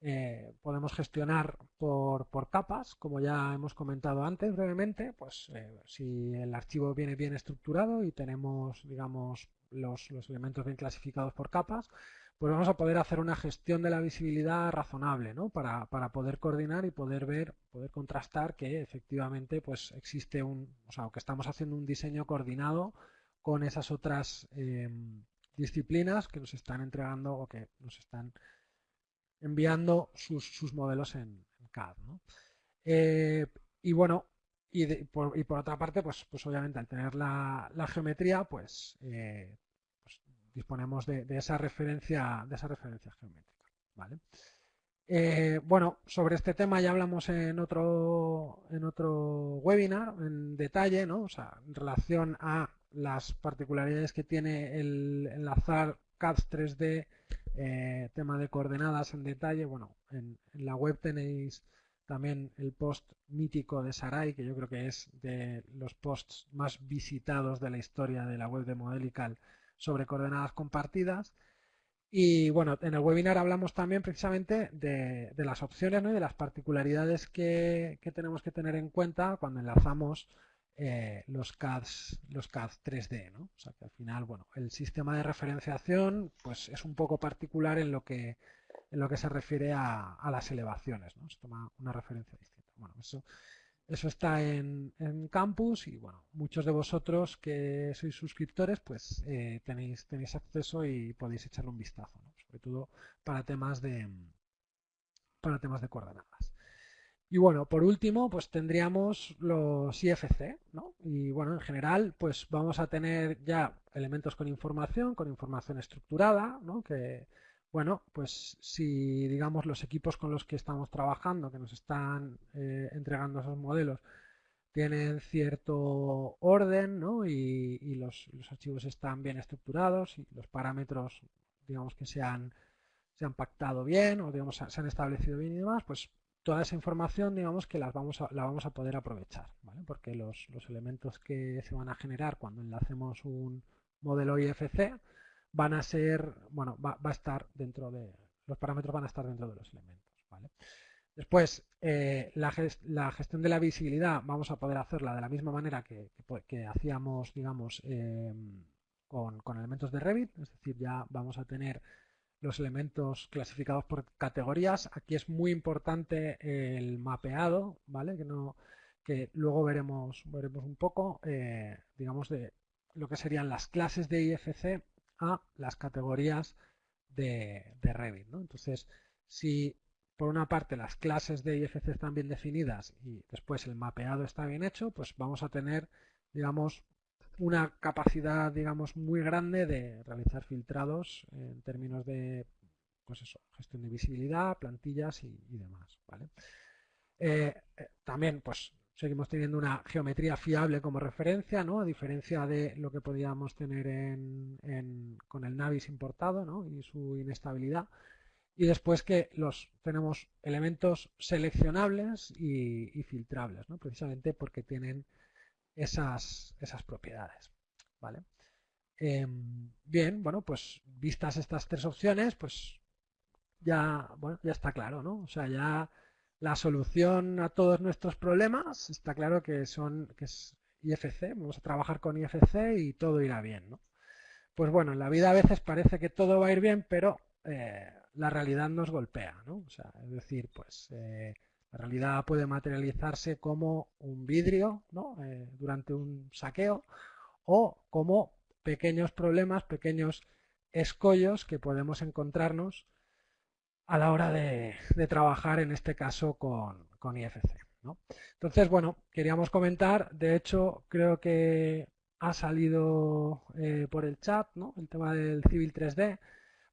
eh, podemos gestionar por, capas, como ya hemos comentado antes brevemente, pues eh, si el archivo viene bien estructurado y tenemos, digamos, los, elementos bien clasificados por capas, pues vamos a poder hacer una gestión de la visibilidad razonable, ¿no? Para, poder coordinar y poder ver, poder contrastar que efectivamente pues existe un, o sea, que estamos haciendo un diseño coordinado con esas otras em, disciplinas que nos están entregando o que nos están enviando sus, modelos en, CAD. Eh, y bueno, y, por, otra parte, pues, pues obviamente al tener la, geometría, pues, eh, pues disponemos de, esa referencia, de esa referencia geométrica. ¿vale? Eh, bueno, sobre este tema ya hablamos en otro, en otro webinar en detalle, ¿no? O sea, en relación a las particularidades que tiene el enlazar CAD 3D eh, tema de coordenadas en detalle, bueno, en, la web tenéis también el post mítico de Sarai, que yo creo que es de los posts más visitados de la historia de la web de Modelical sobre coordenadas compartidas. Y bueno, en el webinar hablamos también precisamente de, las opciones y de las particularidades que, tenemos que tener en cuenta cuando enlazamos eh, los CADs, los CAD 3D, ¿no? O sea que al final, bueno, el sistema de referenciación pues es un poco particular en lo que en lo que se refiere a, las elevaciones, ¿no? Se toma una referencia distinta. Bueno, eso, eso está en, campus y bueno, muchos de vosotros que sois suscriptores, pues eh, tenéis, tenéis acceso y podéis echarle un vistazo, sobre todo para temas de para temas de coordenadas. Y bueno, por último, pues tendríamos los IFC, ¿no? Y bueno, en general, pues vamos a tener ya elementos con información, con información estructurada, ¿no? Que, bueno, pues si digamos los equipos con los que estamos trabajando, que nos están eh, entregando esos modelos, tienen cierto orden, ¿no? Y, los, archivos están bien estructurados y los parámetros, digamos que se han, se han pactado bien o digamos se han establecido bien y demás, pues toda esa información, digamos que las vamos a, la vamos a poder aprovechar, ¿vale? Porque los, elementos que se van a generar cuando enlacemos un modelo IFC van a ser, bueno, va, a estar dentro de, los parámetros van a estar dentro de los elementos, ¿vale? Después, eh, la, gestión de la visibilidad vamos a poder hacerla de la misma manera que, hacíamos, digamos, em, con, con elementos de Revit, es decir, ya vamos a tener los elementos clasificados por categorías. Aquí es muy importante el mapeado, ¿vale? Que, no, que luego veremos, veremos un poco, eh, digamos, de lo que serían las clases de IFC a las categorías de, Revit, Entonces, si por una parte las clases de IFC están bien definidas y después el mapeado está bien hecho, pues vamos a tener, digamos, una capacidad, digamos, muy grande de realizar filtrados en términos de, pues gestión de visibilidad, plantillas y, demás, ¿vale? Eh, eh, también, pues, seguimos teniendo una geometría fiable como referencia, ¿no? A diferencia de lo que podíamos tener en, con el Navis importado, ¿no? Y su inestabilidad. Y después que los tenemos elementos seleccionables y, y filtrables, ¿no? Precisamente porque tienen esas, esas propiedades. ¿vale? Em, bien, bueno, pues vistas estas tres opciones, pues ya, bueno, ya está claro, ¿no? O sea, ya la solución a todos nuestros problemas está claro que son que es IFC, vamos a trabajar con IFC y todo irá bien, ¿no? Pues bueno, en la vida a veces parece que todo va a ir bien, pero eh, la realidad nos golpea, ¿no? O sea, es decir, pues eh, la realidad puede materializarse como un vidrio eh, durante un saqueo o como pequeños problemas, pequeños escollos que podemos encontrarnos a la hora de, trabajar en este caso con, con IFC. Entonces, bueno, queríamos comentar, de hecho, creo que ha salido eh, por el chat. El tema del Civil 3D.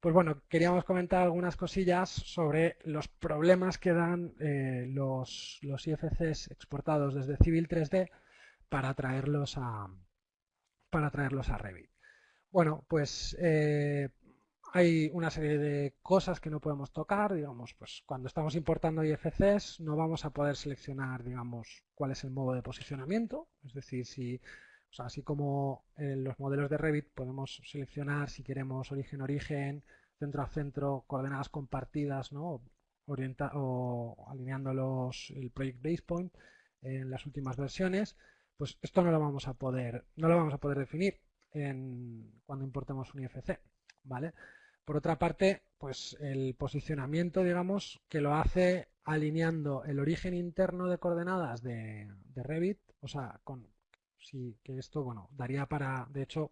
Pues bueno, queríamos comentar algunas cosillas sobre los problemas que dan eh, los, los IFCs exportados desde Civil 3D para traerlos a, para traerlos a Revit. Bueno, pues eh, hay una serie de cosas que no podemos tocar, digamos, pues cuando estamos importando IFCs no vamos a poder seleccionar, digamos, cuál es el modo de posicionamiento, es decir, si, así como en los modelos de Revit podemos seleccionar si queremos origen-origen, centro a centro, coordenadas compartidas, ¿no? Orienta o alineando los, el Project Base Point en las últimas versiones, pues esto no lo vamos a poder, no lo vamos a poder definir cuando importemos un IFC, ¿vale? Por otra parte, pues el posicionamiento, digamos, que lo hace alineando el origen interno de coordenadas de, Revit, o sea, con sí, que esto, bueno, daría para, de hecho,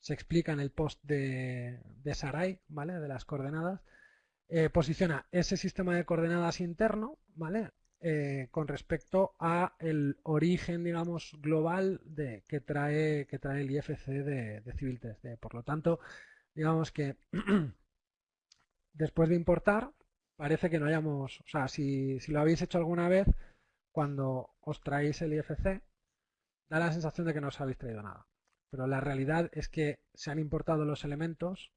se explica en el post de, de Sarai, ¿vale? De las coordenadas. Eh, posiciona ese sistema de coordenadas interno, ¿vale? Eh, con respecto a el origen, digamos, global de, que, trae, que trae el IFC de, de Civil 3D. Por lo tanto, digamos que después de importar, parece que no hayamos, o sea, si, si, lo habéis hecho alguna vez, cuando os traéis el IFC, da la sensación de que no os habéis traído nada. Pero la realidad es que se han importado los elementos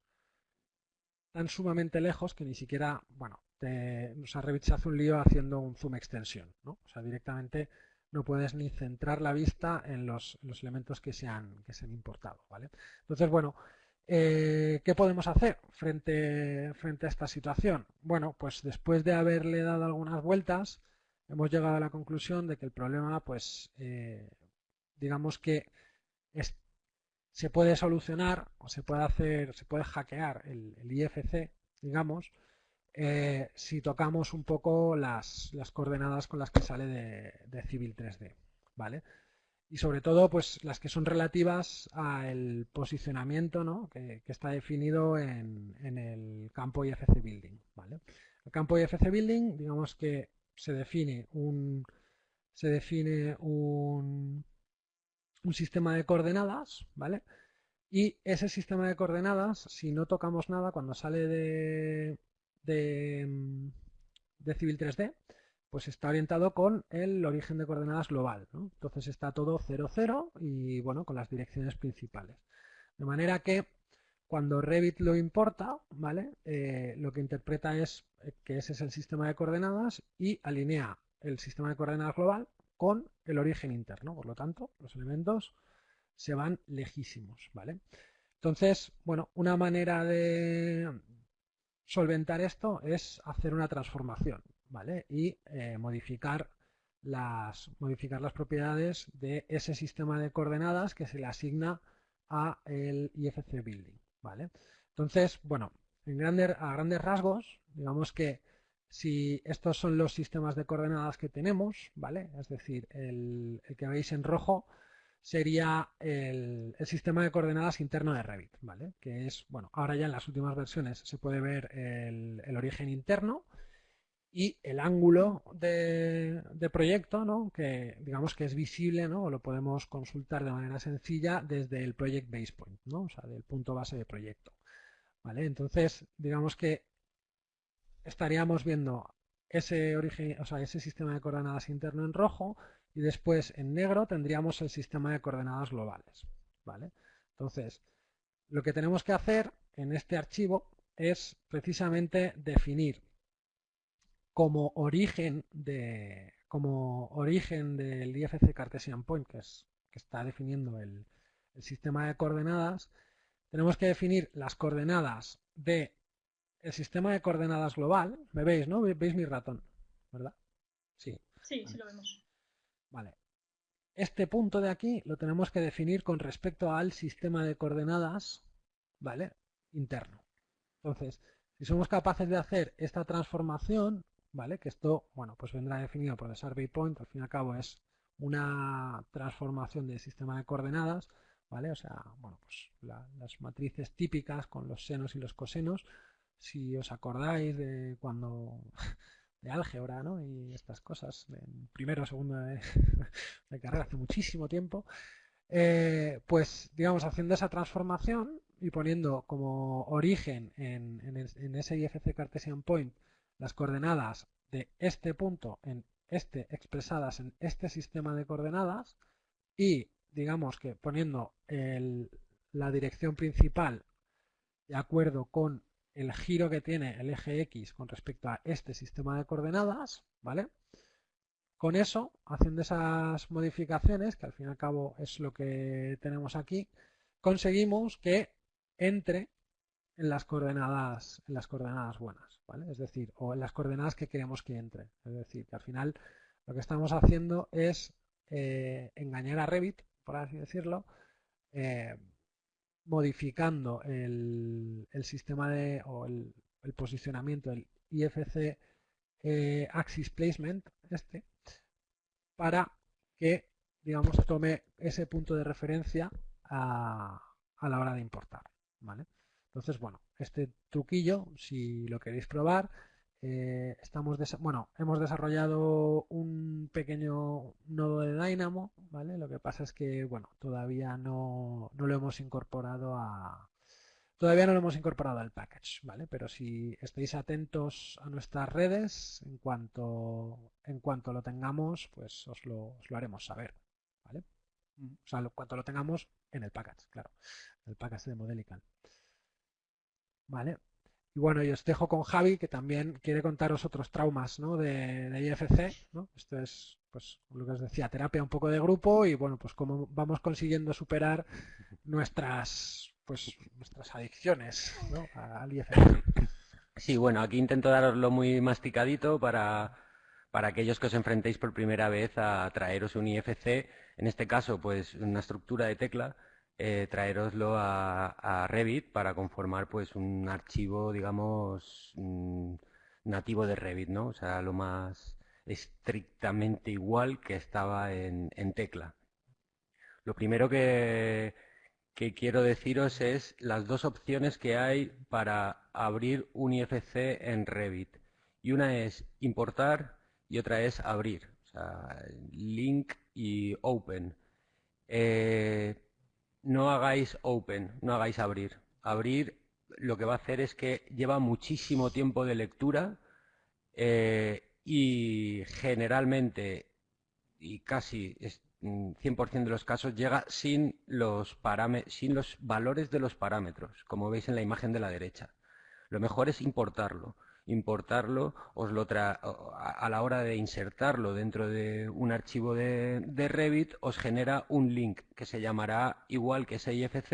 tan sumamente lejos que ni siquiera, bueno, te, o sea, hace un lío haciendo un zoom extensión, ¿no? O sea, directamente no puedes ni centrar la vista en los, elementos que se, han, que se han importado, ¿vale? Entonces, bueno, eh, ¿qué podemos hacer frente, frente a esta situación? Bueno, pues después de haberle dado algunas vueltas, hemos llegado a la conclusión de que el problema, pues, eh, digamos que se puede solucionar o se puede hacer, se puede hackear el, IFC, digamos, eh, si tocamos un poco las, coordenadas con las que sale de, Civil 3D, ¿vale? Y sobre todo, pues las que son relativas al posicionamiento ¿no? que, está definido en, el campo IFC Building, ¿vale? El campo IFC Building, digamos que se define un, se define un, un sistema de coordenadas, ¿vale? Y ese sistema de coordenadas, si no tocamos nada, cuando sale de, de, Civil 3D, pues está orientado con el origen de coordenadas global. Entonces está todo 0, 0 y bueno, con las direcciones principales. De manera que cuando Revit lo importa, ¿vale? Eh, lo que interpreta es que ese es el sistema de coordenadas y alinea el sistema de coordenadas global con el origen interno. Por lo tanto, los elementos se van lejísimos, ¿vale? Entonces, bueno, una manera de, solventar esto es hacer una transformación, ¿vale? Y eh, modificar, las, modificar las propiedades de ese sistema de coordenadas que se le asigna a el IFC Building, ¿vale? Entonces, bueno, en a grandes rasgos, digamos que si estos son los sistemas de coordenadas que tenemos, ¿vale? Es decir, el que veis en rojo sería el, sistema de coordenadas interno de Revit, ¿vale? Que es, bueno, ahora ya en las últimas versiones se puede ver el, origen interno y el ángulo de, proyecto, ¿no? Que digamos que es visible, ¿no? O lo podemos consultar de manera sencilla desde el Project Base Point, ¿no? O sea, del punto base de proyecto, ¿vale? Entonces, digamos que estaríamos viendo ese origen, o sea, ese sistema de coordenadas interno en rojo y después en negro tendríamos el sistema de coordenadas globales. ¿vale? Entonces, lo que tenemos que hacer en este archivo es precisamente definir como origen de como origen del IFC Cartesian Point, que, es, que está definiendo el, sistema de coordenadas, tenemos que definir las coordenadas de el sistema de coordenadas global. ¿Me veis, no? ¿Veis mi ratón? ¿Verdad? Sí. Sí, sí lo vemos. Vale. Este punto de aquí lo tenemos que definir con respecto al sistema de coordenadas, ¿vale? Interno. Entonces, si somos capaces de hacer esta transformación, ¿vale? Que esto, bueno, pues vendrá definido por el survey point, al fin y al cabo es una transformación del sistema de coordenadas, ¿vale? O sea, bueno, pues las matrices típicas con los senos y los cosenos, si os acordáis de cuando de álgebra ¿no? y estas cosas, en primero o segundo de, carrera, hace muchísimo tiempo, Eh, pues, digamos, haciendo esa transformación y poniendo como origen en, en, ese IFC Cartesian Point las coordenadas de este punto en este expresadas en este sistema de coordenadas y digamos que poniendo la dirección principal de acuerdo con el giro que tiene el eje X con respecto a este sistema de coordenadas, ¿vale? Con eso, haciendo esas modificaciones, que al fin y al cabo es lo que tenemos aquí, conseguimos que entre en las coordenadas, en las coordenadas buenas, ¿vale? Es decir, o en las coordenadas que queremos que entre. Es decir, que al final lo que estamos haciendo es eh, engañar a Revit, por así decirlo, eh, modificando el, sistema de o el, posicionamiento del IFC eh, Axis Placement, este, para que, digamos, tome ese punto de referencia a, a la hora de importar. ¿vale? Entonces, bueno, este truquillo, si lo queréis probar, eh, estamos bueno, hemos desarrollado un pequeño nodo de Dynamo, ¿vale? Lo que pasa es que, bueno, todavía no, no lo hemos incorporado a, Todavía no lo hemos incorporado al package, ¿vale? Pero si estáis atentos a nuestras redes, en cuanto, en cuanto lo tengamos, pues os lo, os lo haremos saber, ¿vale? O sea, en cuanto lo tengamos en el package, claro, el package de Modelical. ¿Vale? Y bueno, y os dejo con Javi, que también quiere contaros otros traumas ¿no? de, de IFC. ¿no? Esto es, pues, lo que os decía, terapia un poco de grupo y bueno, pues cómo vamos consiguiendo superar nuestras pues nuestras adicciones ¿no? al IFC. Sí, bueno, aquí intento daroslo muy masticadito para, para aquellos que os enfrentéis por primera vez a traeros un IFC, en este caso, pues una estructura de tecla, eh, traeroslo a, Revit para conformar pues un archivo, digamos, mm, nativo de Revit, ¿no? O sea, lo más estrictamente igual que estaba en tecla. Lo primero que, que quiero deciros es las dos opciones que hay para abrir un IFC en Revit. Y una es importar y otra es abrir. O sea, link y open. Eh, no hagáis open, no hagáis abrir. Abrir lo que va a hacer es que lleva muchísimo tiempo de lectura eh, y generalmente y casi 100% de los casos llega sin los, sin los valores de los parámetros, como veis en la imagen de la derecha. Lo mejor es importarlo. Importarlo os lo a la hora de insertarlo dentro de un archivo de, Revit os genera un link que se llamará igual que sifc.rvt,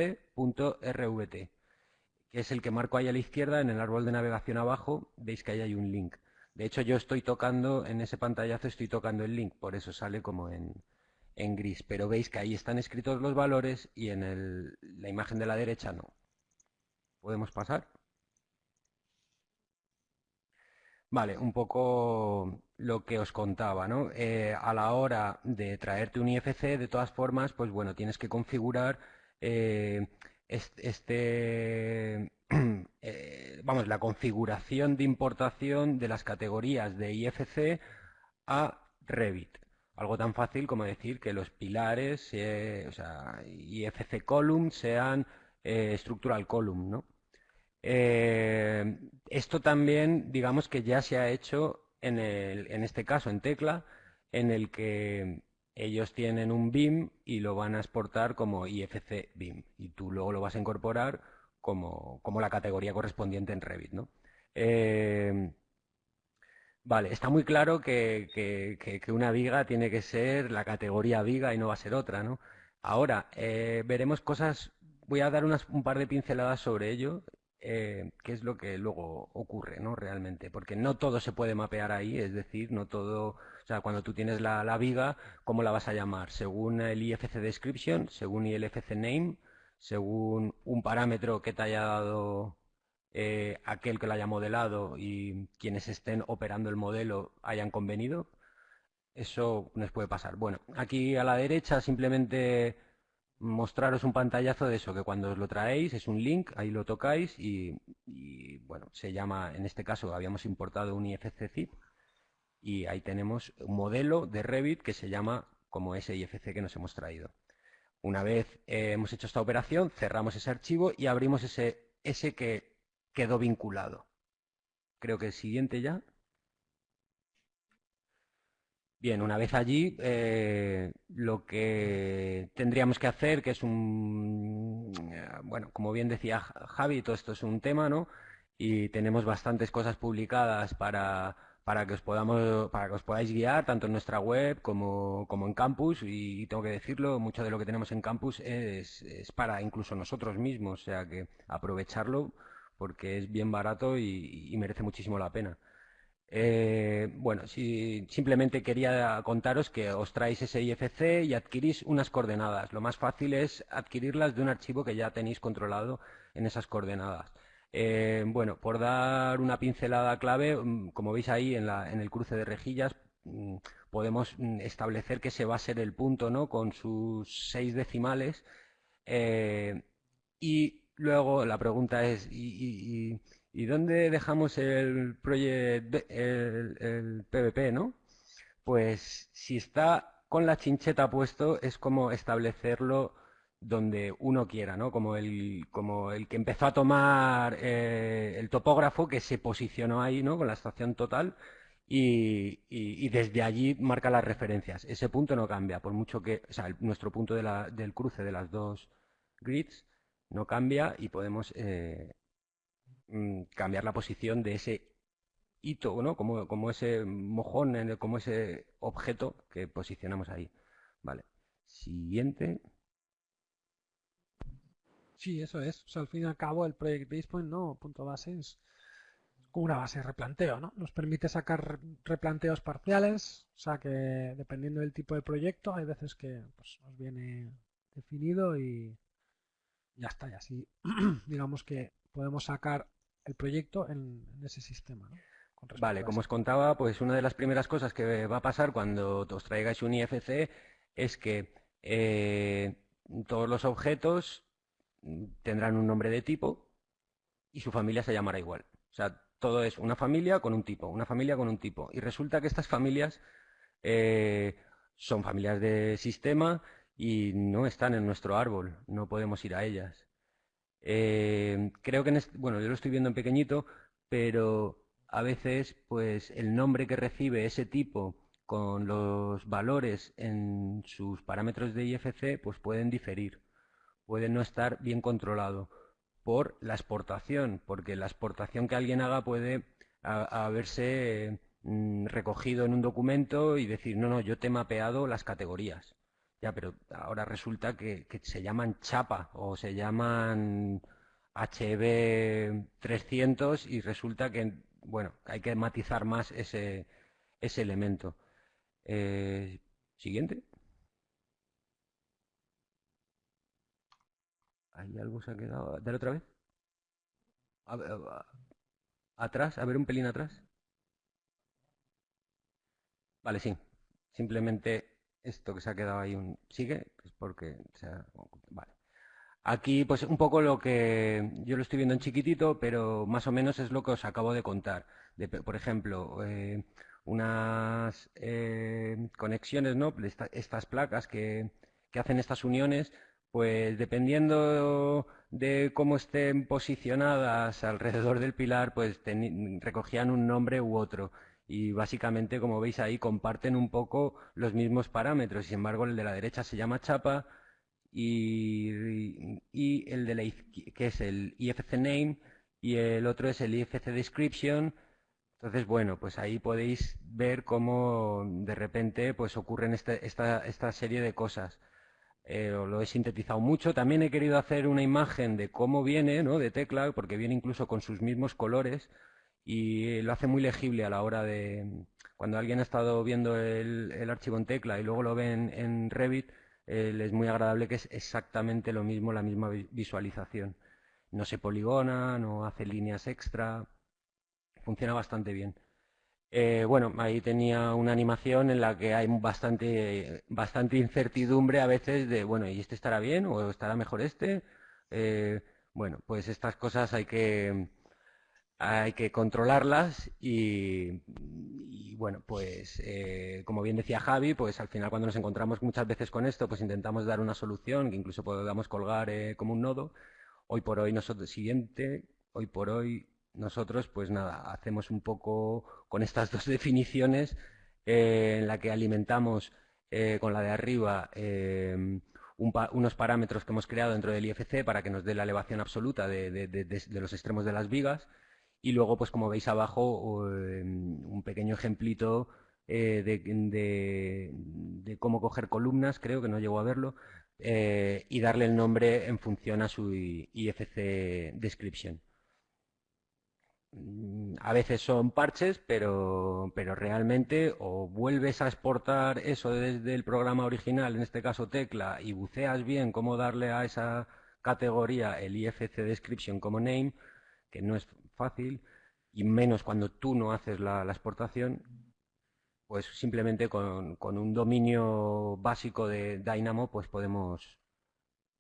que es el que marco ahí a la izquierda en el árbol de navegación abajo, veis que ahí hay un link. De hecho yo estoy tocando, en ese pantallazo estoy tocando el link, por eso sale como en, en gris, pero veis que ahí están escritos los valores y en la imagen de la derecha no. ¿Podemos pasar? Vale, un poco lo que os contaba, ¿no? Eh, a la hora de traerte un IFC, de todas formas, pues bueno, tienes que configurar eh, este, eh, vamos, la configuración de importación de las categorías de IFC a Revit. Algo tan fácil como decir que los pilares, o sea, IFC column sean structural column, ¿no? Eh, esto también, digamos que ya se ha hecho en, en este caso en tecla, en el que ellos tienen un BIM y lo van a exportar como IFC BIM y tú luego lo vas a incorporar como, como la categoría correspondiente en Revit, ¿no? Eh, Vale, está muy claro que, una viga tiene que ser la categoría viga y no va a ser otra, ¿no? Ahora, eh, veremos cosas, voy a dar unas, un par de pinceladas sobre ello, eh, qué es lo que luego ocurre, ¿no? Realmente, porque no todo se puede mapear ahí, es decir, no todo, o sea, cuando tú tienes la, la viga, ¿cómo la vas a llamar? Según el IFC description, según el IFC name, según un parámetro que te haya dado eh, aquel que lo haya modelado y quienes estén operando el modelo hayan convenido. Eso nos puede pasar. Bueno, aquí a la derecha simplemente mostraros un pantallazo de eso, que cuando os lo traéis es un link, ahí lo tocáis y, bueno, se llama, en este caso habíamos importado un IFC zip y ahí tenemos un modelo de Revit que se llama como ese IFC que nos hemos traído. Una vez hemos hecho esta operación, cerramos ese archivo y abrimos ese, ese que quedó vinculado. Creo que el siguiente ya. Bien, una vez allí, eh, lo que tendríamos que hacer, que es un, eh, bueno, como bien decía Javi, todo esto es un tema, ¿no? Y tenemos bastantes cosas publicadas para, para que os podamos, para que os podáis guiar tanto en nuestra web como, como en campus y, tengo que decirlo, mucho de lo que tenemos en campus es, es, para incluso nosotros mismos, o sea que aprovecharlo porque es bien barato y merece muchísimo la pena. Eh, bueno, si, simplemente quería contaros que os traéis ese IFC y adquirís unas coordenadas. Lo más fácil es adquirirlas de un archivo que ya tenéis controlado en esas coordenadas. Eh, bueno, por dar una pincelada clave, mm, como veis ahí en, el cruce de rejillas, mm, podemos mm, establecer que se va a ser el punto, ¿no? Con sus seis decimales. Eh, y luego la pregunta es, ¿y, ¿Y dónde dejamos el, el, PVP, no? Pues si está con la chincheta puesto, es como establecerlo donde uno quiera, ¿no? Como el, como el que empezó a tomar eh, el topógrafo que se posicionó ahí, ¿no? Con la estación total y, desde allí marca las referencias. Ese punto no cambia, por mucho que, o sea, nuestro punto del cruce de las dos grids no cambia y podemos eh, Mm, cambiar la posición de ese hito, ¿no? Como, como ese mojón, como ese objeto que posicionamos ahí. Vale. Siguiente. Sí, eso es. Al fin y al cabo, el Project Basepoint, ¿no? Punto base es como una base de replanteo, ¿no? Nos permite sacar replanteos parciales, o sea que dependiendo del tipo de proyecto, hay veces que pues, nos viene definido y ya está, y así digamos que podemos sacar el proyecto en, ese sistema. Vale, como os contaba, pues una de las primeras cosas que va a pasar cuando os traigáis un IFC es que eh, todos los objetos tendrán un nombre de tipo y su familia se llamará igual. O sea, todo es una familia con un tipo, una familia con un tipo. Y resulta que estas familias eh, son familias de sistema y no están en nuestro árbol, no podemos ir a ellas. Eh, creo que, en bueno, yo lo estoy viendo en pequeñito, pero a veces, pues, el nombre que recibe ese tipo con los valores en sus parámetros de IFC, pues pueden diferir, pueden no estar bien controlado por la exportación, porque la exportación que alguien haga puede haberse mm, recogido en un documento y decir, no, no, yo te he mapeado las categorías. Pero ahora resulta que, se llaman chapa o se llaman HB300 y resulta que, bueno, hay que matizar más ese, ese elemento. Eh, siguiente. ¿Hay algo se ha quedado? Dale otra vez. atrás, a ver un pelín atrás. Vale, sí. Simplemente esto que se ha quedado ahí un sigue, es porque vale. Aquí, pues un poco lo que yo lo estoy viendo en chiquitito, pero más o menos es lo que os acabo de contar. por ejemplo, eh, unas eh, conexiones, ¿no? estas placas que, que hacen estas uniones, pues dependiendo de cómo estén posicionadas alrededor del pilar, pues recogían un nombre u otro y básicamente, como veis ahí, comparten un poco los mismos parámetros. Sin embargo, el de la derecha se llama chapa y, el de la que es el IFC name y el otro es el IFC description. Entonces, bueno, pues ahí podéis ver cómo de repente pues ocurren este, esta, esta serie de cosas. Eh, lo he sintetizado mucho. También he querido hacer una imagen de cómo viene, ¿no? De tecla, porque viene incluso con sus mismos colores y lo hace muy legible a la hora de cuando alguien ha estado viendo el, archivo en tecla y luego lo ve en, Revit eh, es muy agradable que es exactamente lo mismo la misma visualización. No se poligona no hace líneas extra funciona bastante bien. Eh, bueno ahí tenía una animación en la que hay bastante bastante incertidumbre a veces de bueno y este estará bien o estará mejor este eh, bueno pues estas cosas hay que hay que controlarlas y, bueno, pues eh, como bien decía Javi, pues al final cuando nos encontramos muchas veces con esto, pues intentamos dar una solución que incluso podamos colgar eh, como un nodo. Hoy por hoy nosotros, siguiente, hoy por hoy nosotros pues nada, hacemos un poco con estas dos definiciones eh, en la que alimentamos con la de arriba unos parámetros que hemos creado dentro del IFC para que nos dé la elevación absoluta de los extremos de las vigas y luego, pues como veis abajo, em, un pequeño ejemplito eh, de, cómo coger columnas, creo que no llego a verlo, eh, y darle el nombre en función a su IFC description. Mm, a veces son parches, pero, pero realmente o vuelves a exportar eso desde el programa original, en este caso tecla, y buceas bien cómo darle a esa categoría el IFC description como name, que no es fácil y menos cuando tú no haces la, exportación, pues simplemente con, un dominio básico de Dynamo pues podemos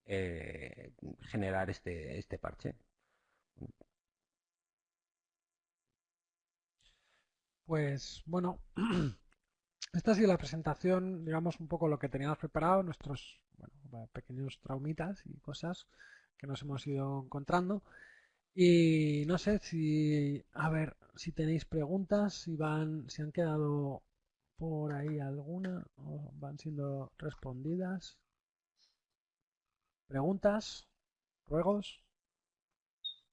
eh, generar este, este parche. Pues bueno, esta ha sido la presentación, digamos un poco lo que teníamos preparado, nuestros pequeños traumitas y cosas que nos hemos ido encontrando. Y no sé si, a ver, si tenéis preguntas, si van, si han quedado por ahí alguna o van siendo respondidas. ¿Preguntas? ¿Ruegos?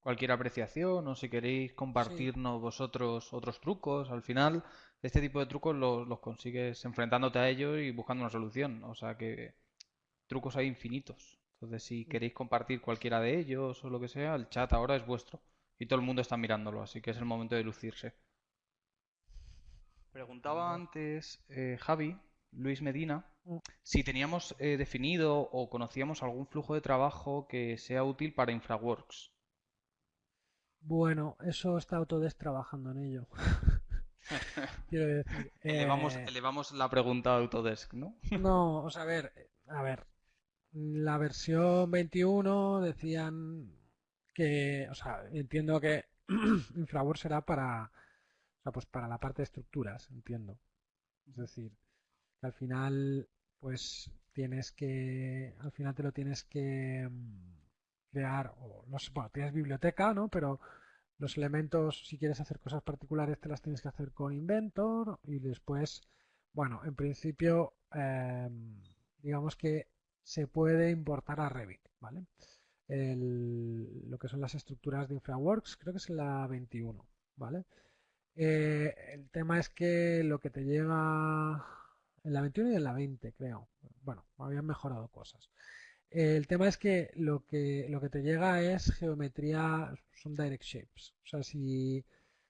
Cualquier apreciación o si queréis compartirnos vosotros otros trucos. Al final, este tipo de trucos los, los consigues enfrentándote a ellos y buscando una solución. O sea que trucos hay infinitos. Entonces, si queréis compartir cualquiera de ellos o lo que sea, el chat ahora es vuestro. Y todo el mundo está mirándolo, así que es el momento de lucirse. Preguntaba antes eh, Javi, Luis Medina, mm. si teníamos eh, definido o conocíamos algún flujo de trabajo que sea útil para InfraWorks. Bueno, eso está Autodesk trabajando en ello. Quiero decir. elevamos, eh, elevamos, la pregunta a Autodesk, ¿no? no, o sea, a ver, a ver, la versión 21 decían que, o sea, entiendo que InfraWorks será para, o sea, pues para la parte de estructuras, entiendo. Es decir, que al final, pues tienes que, al final te lo tienes que mm, crear, o no sé, bueno, tienes biblioteca, ¿no? Pero los elementos, si quieres hacer cosas particulares, te las tienes que hacer con Inventor y después, bueno, en principio, em, digamos que se puede importar a Revit, ¿vale? lo que son las estructuras de InfraWorks, creo que es la 21, ¿vale? Eh, el tema es que lo que te llega en la 21 y en la 20, creo. Bueno, habían mejorado cosas. el tema es que lo que lo que te llega es geometría, son direct shapes. O sea, si,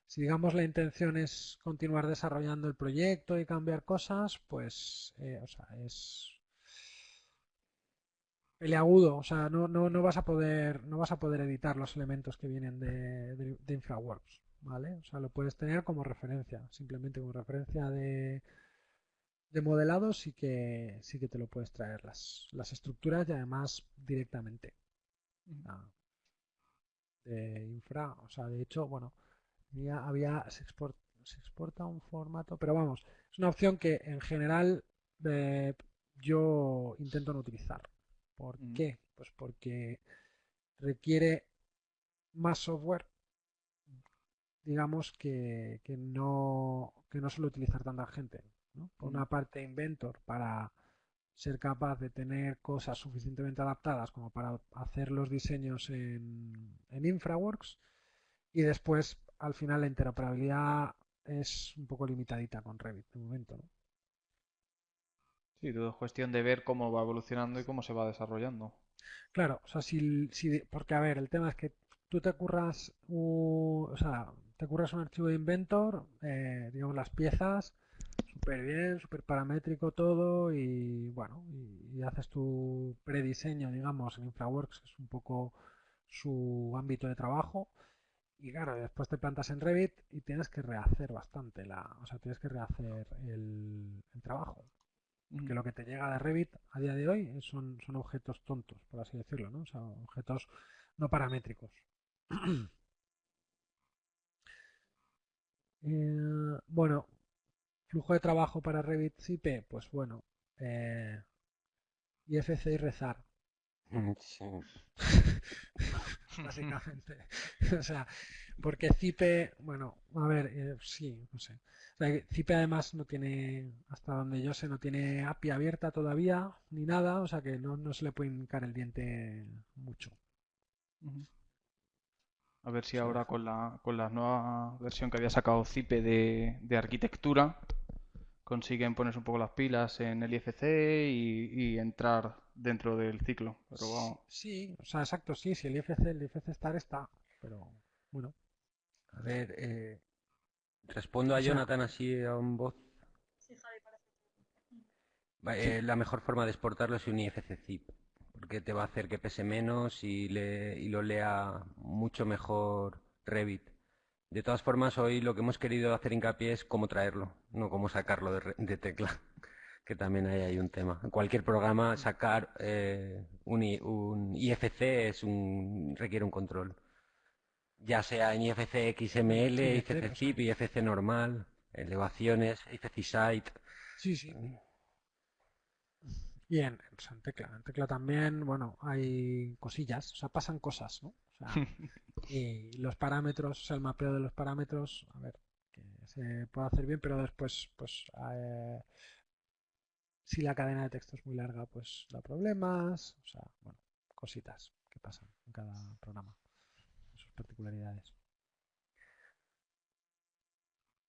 si digamos la intención es continuar desarrollando el proyecto y cambiar cosas, pues eh, o sea, es peleagudo, o sea, no, no, no vas a poder no vas a poder editar los elementos que vienen de, de, InfraWorks, ¿vale? O sea, lo puedes tener como referencia, simplemente como referencia de, de modelado sí que sí que te lo puedes traer las, las estructuras y además directamente de infra, o sea, de hecho, bueno, había, había se, se exporta un formato, pero vamos, es una opción que en general eh, yo intento no utilizar. ¿Por qué? Pues porque requiere más software, digamos, que, no, que no suele utilizar tanta gente. Por una parte, Inventor para ser capaz de tener cosas suficientemente adaptadas como para hacer los diseños en, en InfraWorks y después al final la interoperabilidad es un poco limitadita con Revit de momento. ¿no? Sí, todo es cuestión de ver cómo va evolucionando y cómo se va desarrollando. Claro, o sea, si, si porque a ver, el tema es que tú te curras un, o sea, te curras un archivo de Inventor, eh, digamos las piezas, súper bien, súper paramétrico todo y bueno, y, haces tu prediseño, digamos, en InfraWorks, es un poco su ámbito de trabajo. Y claro, después te plantas en Revit y tienes que rehacer bastante la, o sea, tienes que rehacer el trabajo que lo que te llega de Revit a día de hoy son, son objetos tontos, por así decirlo, ¿no? O sea, objetos no paramétricos. Eh, bueno, flujo de trabajo para Revit CIPE, pues bueno, eh, IFC y rezar. Mm, Básicamente. o sea, porque Cipe, bueno, a ver, eh, sí, no sé. Cipe además no tiene, hasta donde yo sé, no tiene API abierta todavía, ni nada, o sea que no, se le puede hincar el diente mucho. A ver si ahora con la, con la nueva versión que había sacado Cipe de, de arquitectura consiguen ponerse un poco las pilas en el IFC y, entrar dentro del ciclo. Pero Sí, o sea, exacto, sí, si el IFC, el IFC estar está, pero bueno. A ver, eh, respondo a Jonathan así a un voz. Sí, Javi, parece. Eh, la mejor forma de exportarlo es un IFC zip, porque te va a hacer que pese menos y, le, y lo lea mucho mejor Revit. De todas formas, hoy lo que hemos querido hacer hincapié es cómo traerlo, no cómo sacarlo de, tecla, que también hay, hay un tema. En cualquier programa, sacar eh, un, un, IFC es un, requiere un control. Ya sea en IFC XML, IFC zip, IFC normal, elevaciones, IFC site. Sí, sí. Bien, en tecla. En tecla también, bueno, hay cosillas, o sea, pasan cosas, ¿no? O sea, y los parámetros, o sea, el mapeo de los parámetros, a ver, que se puede hacer bien, pero después, pues, eh, si la cadena de texto es muy larga, pues da problemas, o sea, bueno, cositas que pasan en cada programa, particularidades.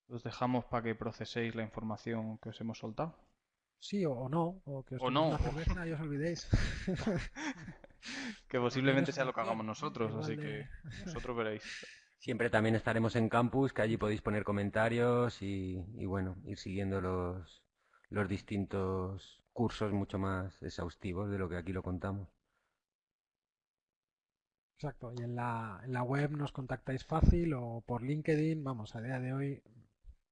Los dejamos para que proceséis la información que os hemos soltado. Sí, o, no, o que os o no. y os olvidéis. que posiblemente sea lo que hagamos nosotros, así que vosotros veréis. Siempre también estaremos en campus, que allí podéis poner comentarios y, bueno, ir siguiendo los, los distintos cursos mucho más exhaustivos de lo que aquí lo contamos. Exacto, y en la, en la web nos contactáis fácil o por LinkedIn, vamos, a día de hoy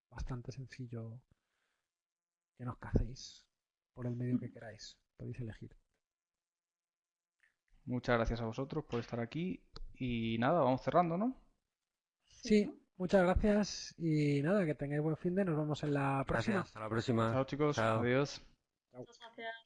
bastante sencillo que nos cacéis por el medio que queráis. Podéis elegir. Muchas gracias a vosotros por estar aquí y nada, vamos cerrando, ¿no? Sí, muchas gracias y nada, que tengáis buen fin de, nos vemos en la próxima. hasta la próxima. Chao chicos, adiós. Muchas gracias, hasta luego.